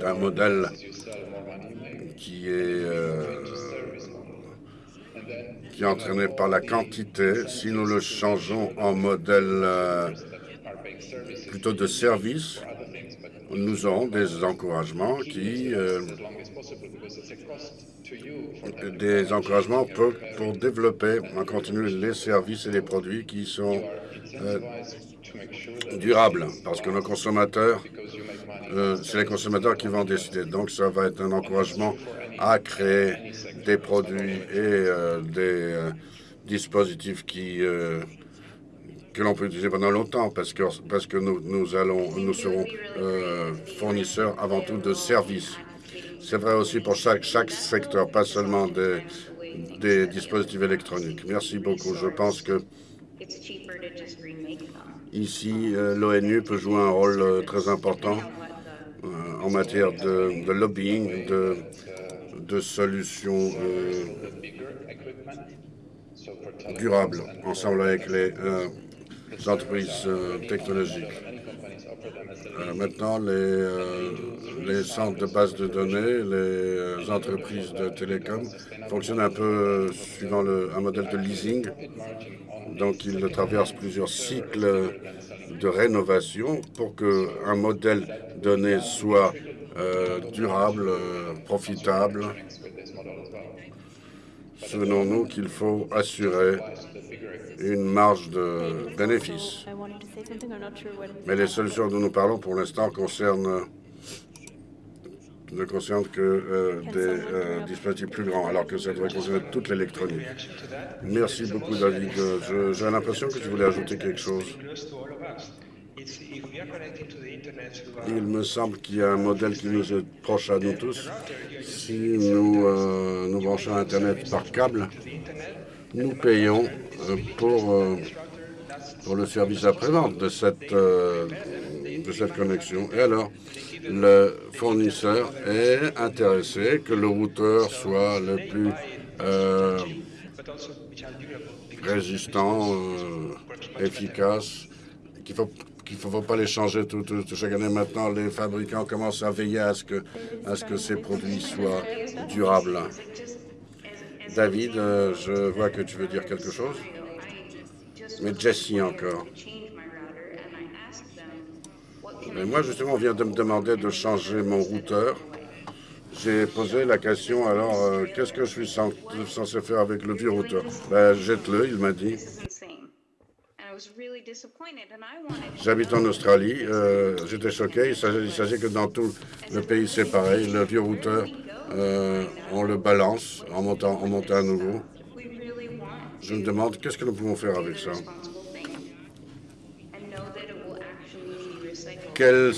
d'un modèle qui est qui est entraîné par la quantité, si nous le changeons en modèle euh, plutôt de service, nous aurons des encouragements qui euh, des encouragements pour, développer en continu les services et les produits qui sont euh, durables, parce que nos consommateurs, c'est les consommateurs qui vont décider. Donc, ça va être un encouragement à créer des produits et euh, des euh, dispositifs qui, euh, que l'on peut utiliser pendant longtemps parce que, parce que nous, nous, allons, nous serons fournisseurs avant tout de services. C'est vrai aussi pour chaque, chaque secteur, pas seulement des, des dispositifs électroniques. Merci beaucoup. Je pense que ici, l'ONU peut jouer un rôle très important en matière de, lobbying, de de solutions euh, durables ensemble avec les euh, entreprises euh, technologiques. maintenant, les, les centres de base de données, les entreprises de télécom fonctionnent un peu suivant un modèle de leasing. Donc, ils traversent plusieurs cycles de rénovation pour qu'un modèle donné soit euh, durable, euh, profitable. Souvenons-nous qu'il faut assurer une marge de bénéfice. Mais les solutions dont nous parlons pour l'instant concernent ne concernent que euh, des dispositifs plus grands, alors que ça devrait concerner toute l'électronique. Merci beaucoup, David. J'ai l'impression que tu voulais ajouter quelque chose. Il me semble qu'il y a un modèle qui nous est proche à nous tous. Si nous euh, nous branchons à Internet par câble, nous payons euh, pour, euh, pour le service après-vente de, cette de cette connexion. Et alors, le fournisseur est intéressé que le routeur soit le plus résistant, efficace, qu'il faut qu'il ne faut pas les changer tout, chaque année. Maintenant, les fabricants commencent à veiller à ce que, à ce que ces produits soient durables. David, euh, je vois que tu veux dire quelque chose. Mais Jessie encore. Mais moi, justement, on vient de me demander de changer mon routeur. J'ai posé la question, alors, euh, qu'est-ce que je suis censé faire avec le vieux routeur? Ben, Jette-le, il m'a dit. J'habite en Australie. Euh, j'étais choqué. Il s'agit que dans tout le pays, c'est pareil. Le vieux routeur, euh, on le balance en montant, en montant à nouveau. Je me demande qu'est-ce que nous pouvons faire avec ça? Quelle,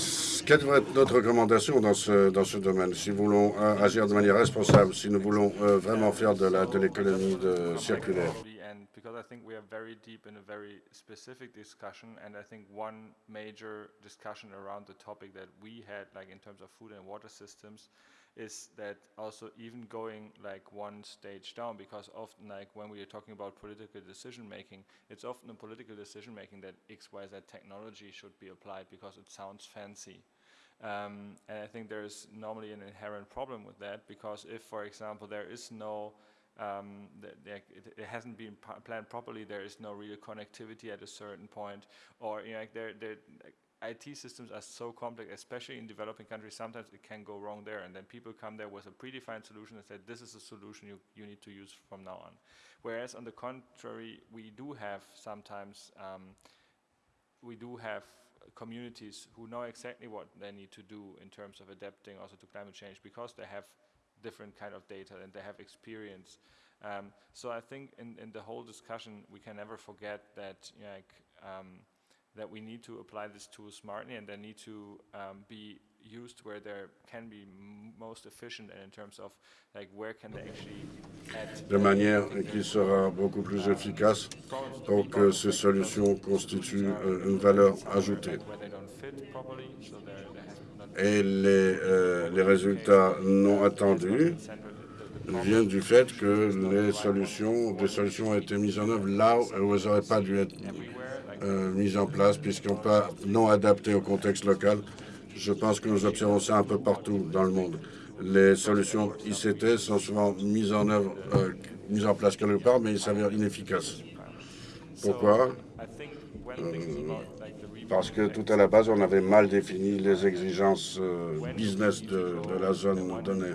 quelle devrait être notre recommandation dans ce, dans ce domaine? Si nous voulons euh, agir de manière responsable, si nous voulons vraiment faire de l'économie circulaire and because I think we are very deep in a very specific discussion, and I think one major discussion around the topic that we had, like in terms of food and water systems, is that also even going like one stage down because often like when we are talking about political decision making it's often a political decision making that xyz technology should be applied because it sounds fancy. Um, and I think there is normally an inherent problem with that because if for example there is no um, it, it, hasn't been planned properly there is no real connectivity at a certain point or you know like there, there like IT systems are so complex, especially in developing countries, sometimes it can go wrong there. And then people come there with a predefined solution and say, this is a solution you, you need to use from now on. Whereas on the contrary, we do have sometimes, um, we do have communities who know exactly what they need to do in terms of adapting also to climate change because they have different kind of data and they have experience. Um, so I think in, in the whole discussion, we can never forget that you know, like, um, that we need to apply this tool smartly and they need to um, be used where they can be most efficient in terms of like where can they actually de manière qui sera beaucoup plus efficace pour que ces solutions constituent euh, une valeur ajoutée. Et les, euh, les résultats non attendus viennent du fait que les solutions, des solutions ont été mises en œuvre là où elles n'auraient pas dû être euh, mise en place puisqu'ils sont pas non adaptés au contexte local. Je pense que nous observons ça un peu partout dans le monde. Les solutions ICT sont souvent mises en œuvre, euh, mises en place quelque part, mais ils s'avèrent inefficaces. Pourquoi? Euh, Parce que tout à la base, on avait mal défini les exigences euh, business de, de, la zone donnée.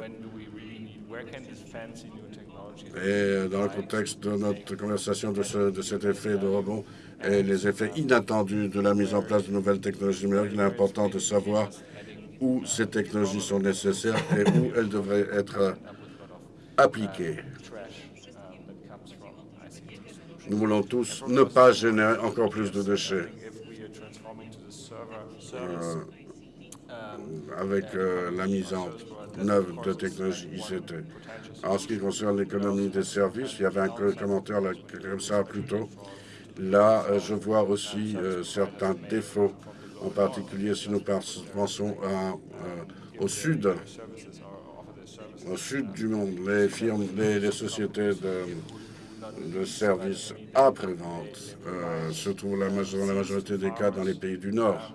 Et dans le contexte de notre conversation de, ce, de cet effet de rebond, et les effets inattendus de la mise en place de nouvelles technologies numériques, il est important de savoir où ces technologies sont nécessaires et où elles devraient être appliquées. Nous voulons tous ne pas générer encore plus de déchets. Euh, avec euh, la mise en œuvre de technologies ICT. En ce qui concerne l'économie des services, il y avait un commentaire là, comme ça plus tôt. Là, euh, je vois aussi euh, certains défauts, en particulier si nous pensons euh, au sud, au sud du monde, les firmes, les, sociétés de, services après-vente se trouvent la, la majorité des cas dans les pays du Nord.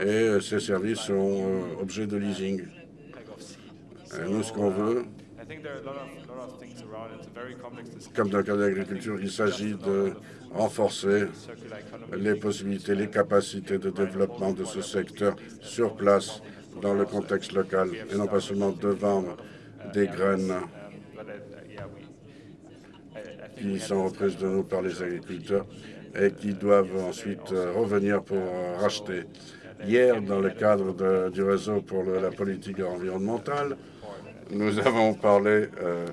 Et ces services sont objets de leasing. Et nous, ce qu'on veut, comme dans le cas de l'agriculture, il s'agit de renforcer les possibilités, les capacités de développement de ce secteur sur place dans le contexte local et non pas seulement de vendre des graines qui sont reprises de nous par les agriculteurs et qui doivent ensuite revenir pour racheter. Hier, dans le cadre du réseau pour la politique environnementale, nous avons parlé, euh,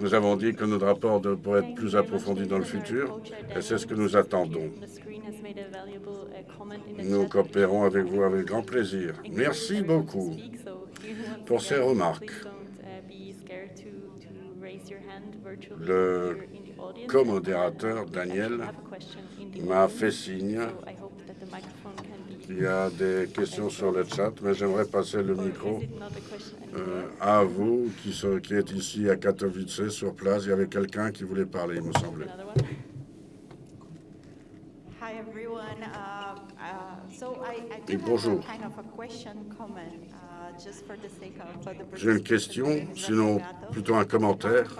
nous avons dit que notre rapport devrait être plus approfondi dans le futur, et c'est ce que nous attendons. Nous coopérons avec vous avec grand plaisir. Merci beaucoup pour ces remarques. Le co-modérateur, Daniel, m'a fait signe il y a des questions sur le chat, mais j'aimerais passer le micro euh, à vous qui, sont, qui êtes ici à Katowice, sur place. Il y avait quelqu'un qui voulait parler, il me semblait. Et bonjour. J'ai une question, sinon plutôt un commentaire.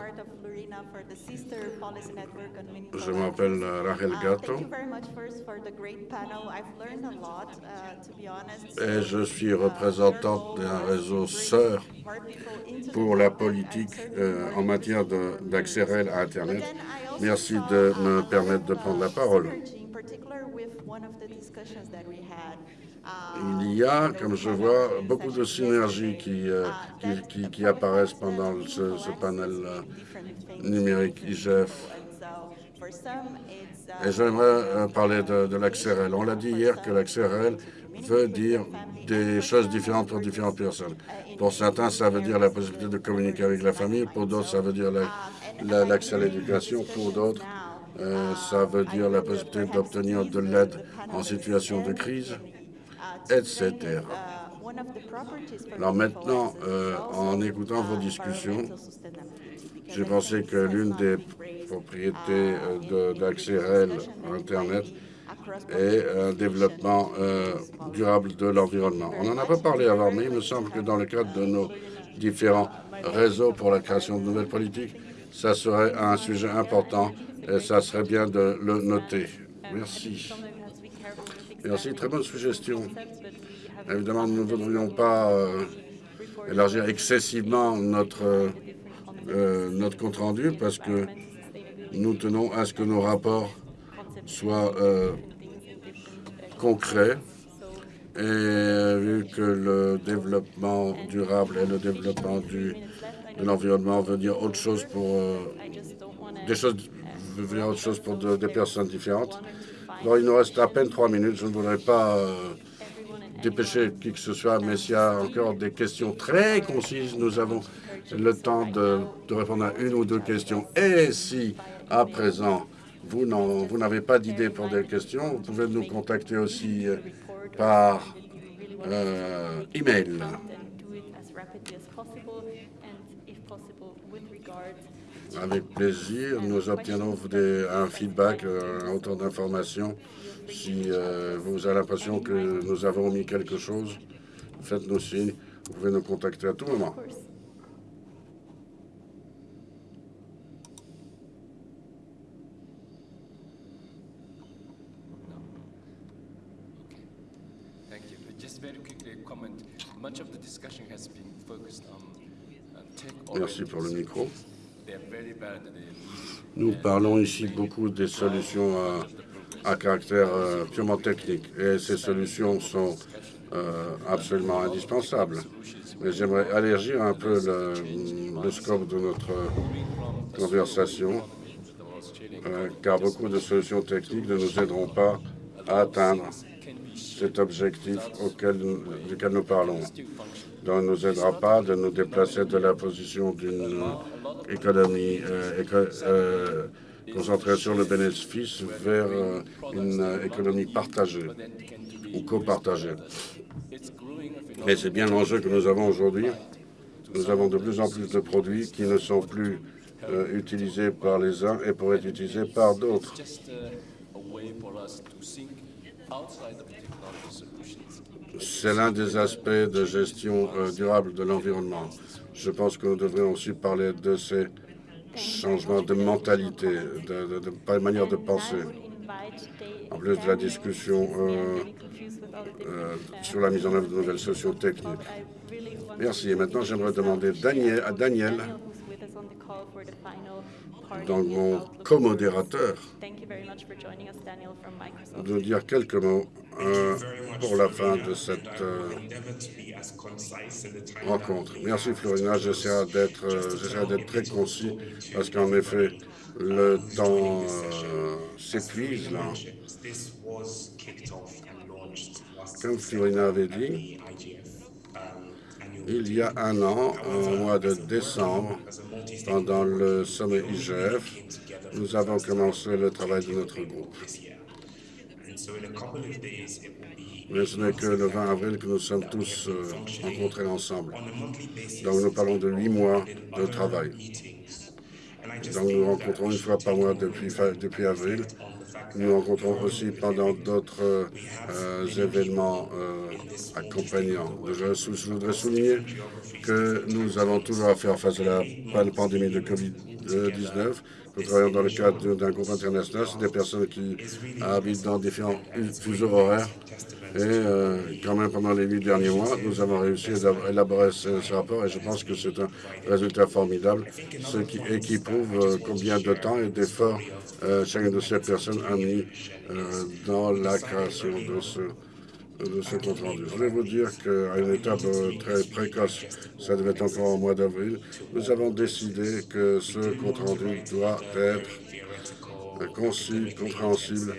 Je m'appelle Rachel Gatto. et je suis représentante d'un réseau sœur pour la politique euh, en matière d'accès réel à Internet. Merci de me permettre de prendre la parole. Il y a, comme je vois, beaucoup de synergies qui, euh, qui, apparaissent pendant ce, panel euh, numérique IGF. Et j'aimerais euh, parler de, l'accès réel. On l'a dit hier que l'accès réel veut dire des choses différentes pour différentes personnes. Pour certains, ça veut dire la possibilité de communiquer avec la famille. Pour d'autres, ça veut dire l'accès à l'éducation. Pour d'autres, ça veut dire la possibilité d'obtenir de l'aide en situation de crise, etc. Alors maintenant, euh, en écoutant vos discussions, j'ai pensé que l'une des propriétés euh, d'accès réel à Internet est un développement euh, durable de l'environnement. On n'en a pas parlé avant, mais il me semble que dans le cadre de nos différents réseaux pour la création de nouvelles politiques, ça serait un sujet important et ça serait bien de le noter. Merci. Merci, très bonne suggestion. Évidemment, nous ne voudrions pas euh, élargir excessivement notre, euh, notre compte-rendu parce que nous tenons à ce que nos rapports soient euh, concrets et vu que le développement durable et le développement de l'environnement veut dire autre chose pour des choses veut dire autre chose pour des personnes différentes. Bon, il nous reste à peine trois minutes. Je ne voudrais pas dépêcher qui que ce soit, mais s'il y a encore des questions très concises, nous avons le temps de, répondre à une ou deux questions. Et si, à présent, vous n'avez pas d'idée pour des questions, vous pouvez nous contacter aussi euh, par euh, email. Avec plaisir, nous obtiendrons un feedback, euh, un autant d'informations si euh, vous avez l'impression que nous avons mis quelque chose, faites-nous signe. Vous pouvez nous contacter à tout moment. Merci pour le micro. Nous parlons ici beaucoup des solutions à caractère euh, purement technique et ces solutions sont euh, absolument indispensables. Mais j'aimerais allergir un peu le, scope de notre conversation, euh, car beaucoup de solutions techniques ne nous aideront pas à atteindre cet objectif auquel, duquel nous parlons. Donc, nous aidera pas de nous déplacer de la position d'une économie concentrer sur le bénéfice vers euh, une euh, économie partagée ou copartagée. Et c'est bien l'enjeu que nous avons aujourd'hui. Nous avons de plus en plus de produits qui ne sont plus euh, utilisés par les uns et pourraient être utilisés par d'autres. C'est l'un des aspects de gestion durable de l'environnement. Je pense que nous devrions aussi parler de ces changement de mentalité, de, de, manière de penser. En plus de la discussion euh, euh, sur la mise en œuvre de nouvelles solutions techniques. Merci. Et maintenant, j'aimerais demander Daniel, à Daniel, donc mon co-modérateur, de dire quelques mots euh, pour la fin de cette rencontre. Merci Florina, j'essaierai d'être euh, très concis parce qu'en effet, le temps euh, s'épuise là. Comme Florina avait dit, il y a un an, au mois de décembre, pendant le sommet IGF, nous avons commencé le travail de notre groupe. Mais ce n'est que le 20 avril que nous sommes tous euh, rencontrés ensemble. Donc nous parlons de huit mois de travail. Donc nous rencontrons une fois par mois depuis, depuis avril. Nous rencontrons aussi pendant d'autres euh, événements euh, accompagnants. Je, voudrais souligner que nous avons toujours à faire face à la pandémie de COVID-19 nous travaillons dans le cadre d'un groupe international. C'est des personnes qui habitent dans différents fuseaux horaires. Et euh, quand même, pendant les huit derniers mois, nous avons réussi à élaborer ce, rapport et je pense que c'est un résultat formidable, ce qui, et qui prouve euh, combien de temps et d'efforts euh, chacune de ces personnes a mis dans la création de ce de ce compte rendu. Je vais vous dire qu'à une étape euh, très précoce, ça devait être encore au mois d'avril, nous avons décidé que ce compte rendu doit être concis, compréhensible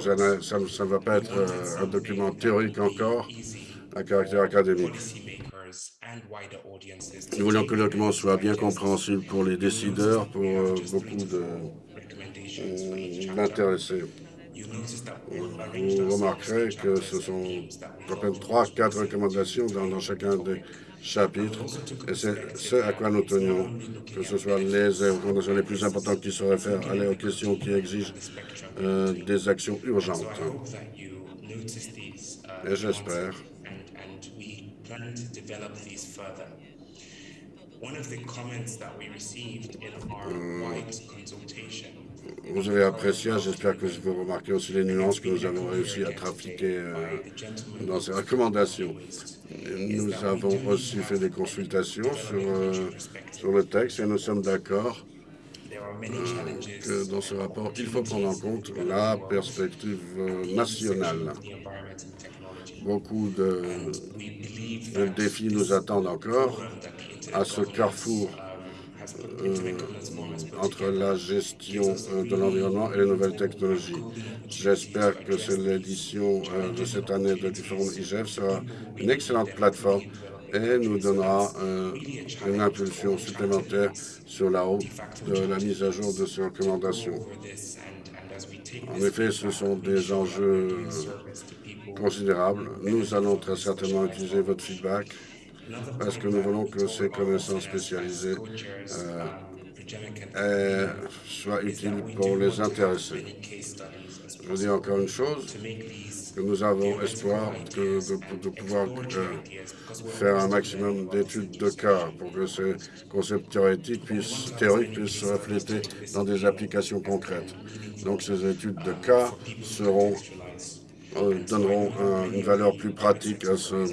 Ça, ça, ça ne va pas être euh, un document théorique encore, à caractère académique. Nous voulons que le document soit bien compréhensible pour les décideurs, pour euh, beaucoup d'intéressés. Vous remarquerez que ce sont à peine trois, quatre recommandations dans, chacun des chapitres, et c'est ce à quoi nous tenions, que ce soit les recommandations les plus importantes qui se réfèrent à aux questions qui exigent euh, des actions urgentes. Et j'espère vous avez apprécié, j'espère que vous remarquez aussi les nuances que nous avons réussi à trafiquer euh, dans ces recommandations. Nous avons aussi fait des consultations sur, euh, sur le texte et nous sommes d'accord euh, que dans ce rapport, il faut prendre en compte la perspective nationale. Beaucoup de, défis nous attendent encore à ce carrefour entre la gestion euh, de l'environnement et les nouvelles technologies. J'espère que l'édition euh, de cette année de Forum IGF sera une excellente plateforme et nous donnera une impulsion supplémentaire sur la route de la mise à jour de ces recommandations. En effet, ce sont des enjeux considérables. Nous allons très certainement utiliser votre feedback parce que nous voulons que ces connaissances spécialisées euh, soient utiles pour les intéressés. Je veux dire encore une chose, que nous avons espoir de, pouvoir euh, faire un maximum d'études de cas pour que ces concepts théoriques puissent, théoriques puissent se refléter dans des applications concrètes. Donc ces études de cas euh, donneront une valeur plus pratique à ce,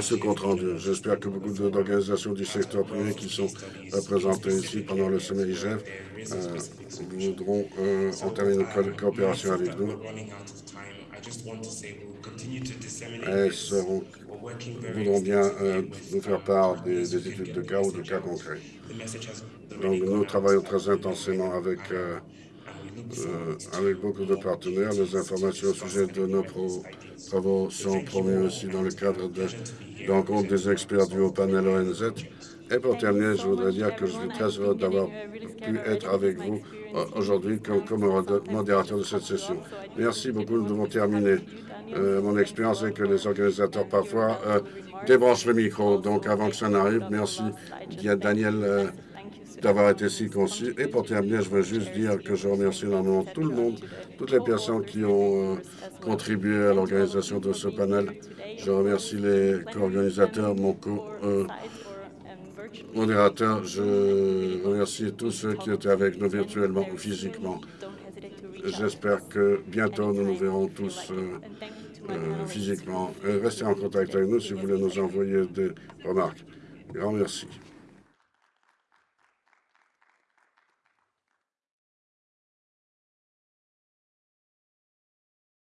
ce compte rendu. J'espère que beaucoup d'organisations du secteur privé qui sont représentées ici pendant le sommet IGF euh, voudront euh, entamer une coopération avec nous. Elles voudront bien euh, nous faire part des, études de cas ou de cas concrets. Donc nous travaillons très intensément avec euh, avec beaucoup de partenaires. Les informations au sujet de nos travaux sont promues aussi dans le cadre de des experts du haut panel ONZ. Et pour terminer, je voudrais dire que je suis très heureux d'avoir pu être avec vous euh, aujourd'hui comme, modérateur de cette session. Merci beaucoup, nous devons terminer. Euh, mon expérience est que les organisateurs parfois débranchent le micro. Donc avant que ça n'arrive, merci il y a Daniel d'avoir été si concis. Et pour terminer, je veux juste dire que je remercie énormément tout le monde, toutes les personnes qui ont euh, contribué à l'organisation de ce panel. Je remercie les co-organisateurs, mon co-modérateur. je remercie tous ceux qui étaient avec nous virtuellement ou physiquement. J'espère que bientôt nous nous verrons tous euh, euh, physiquement. restez en contact avec nous si vous voulez nous envoyer des remarques. Grand merci.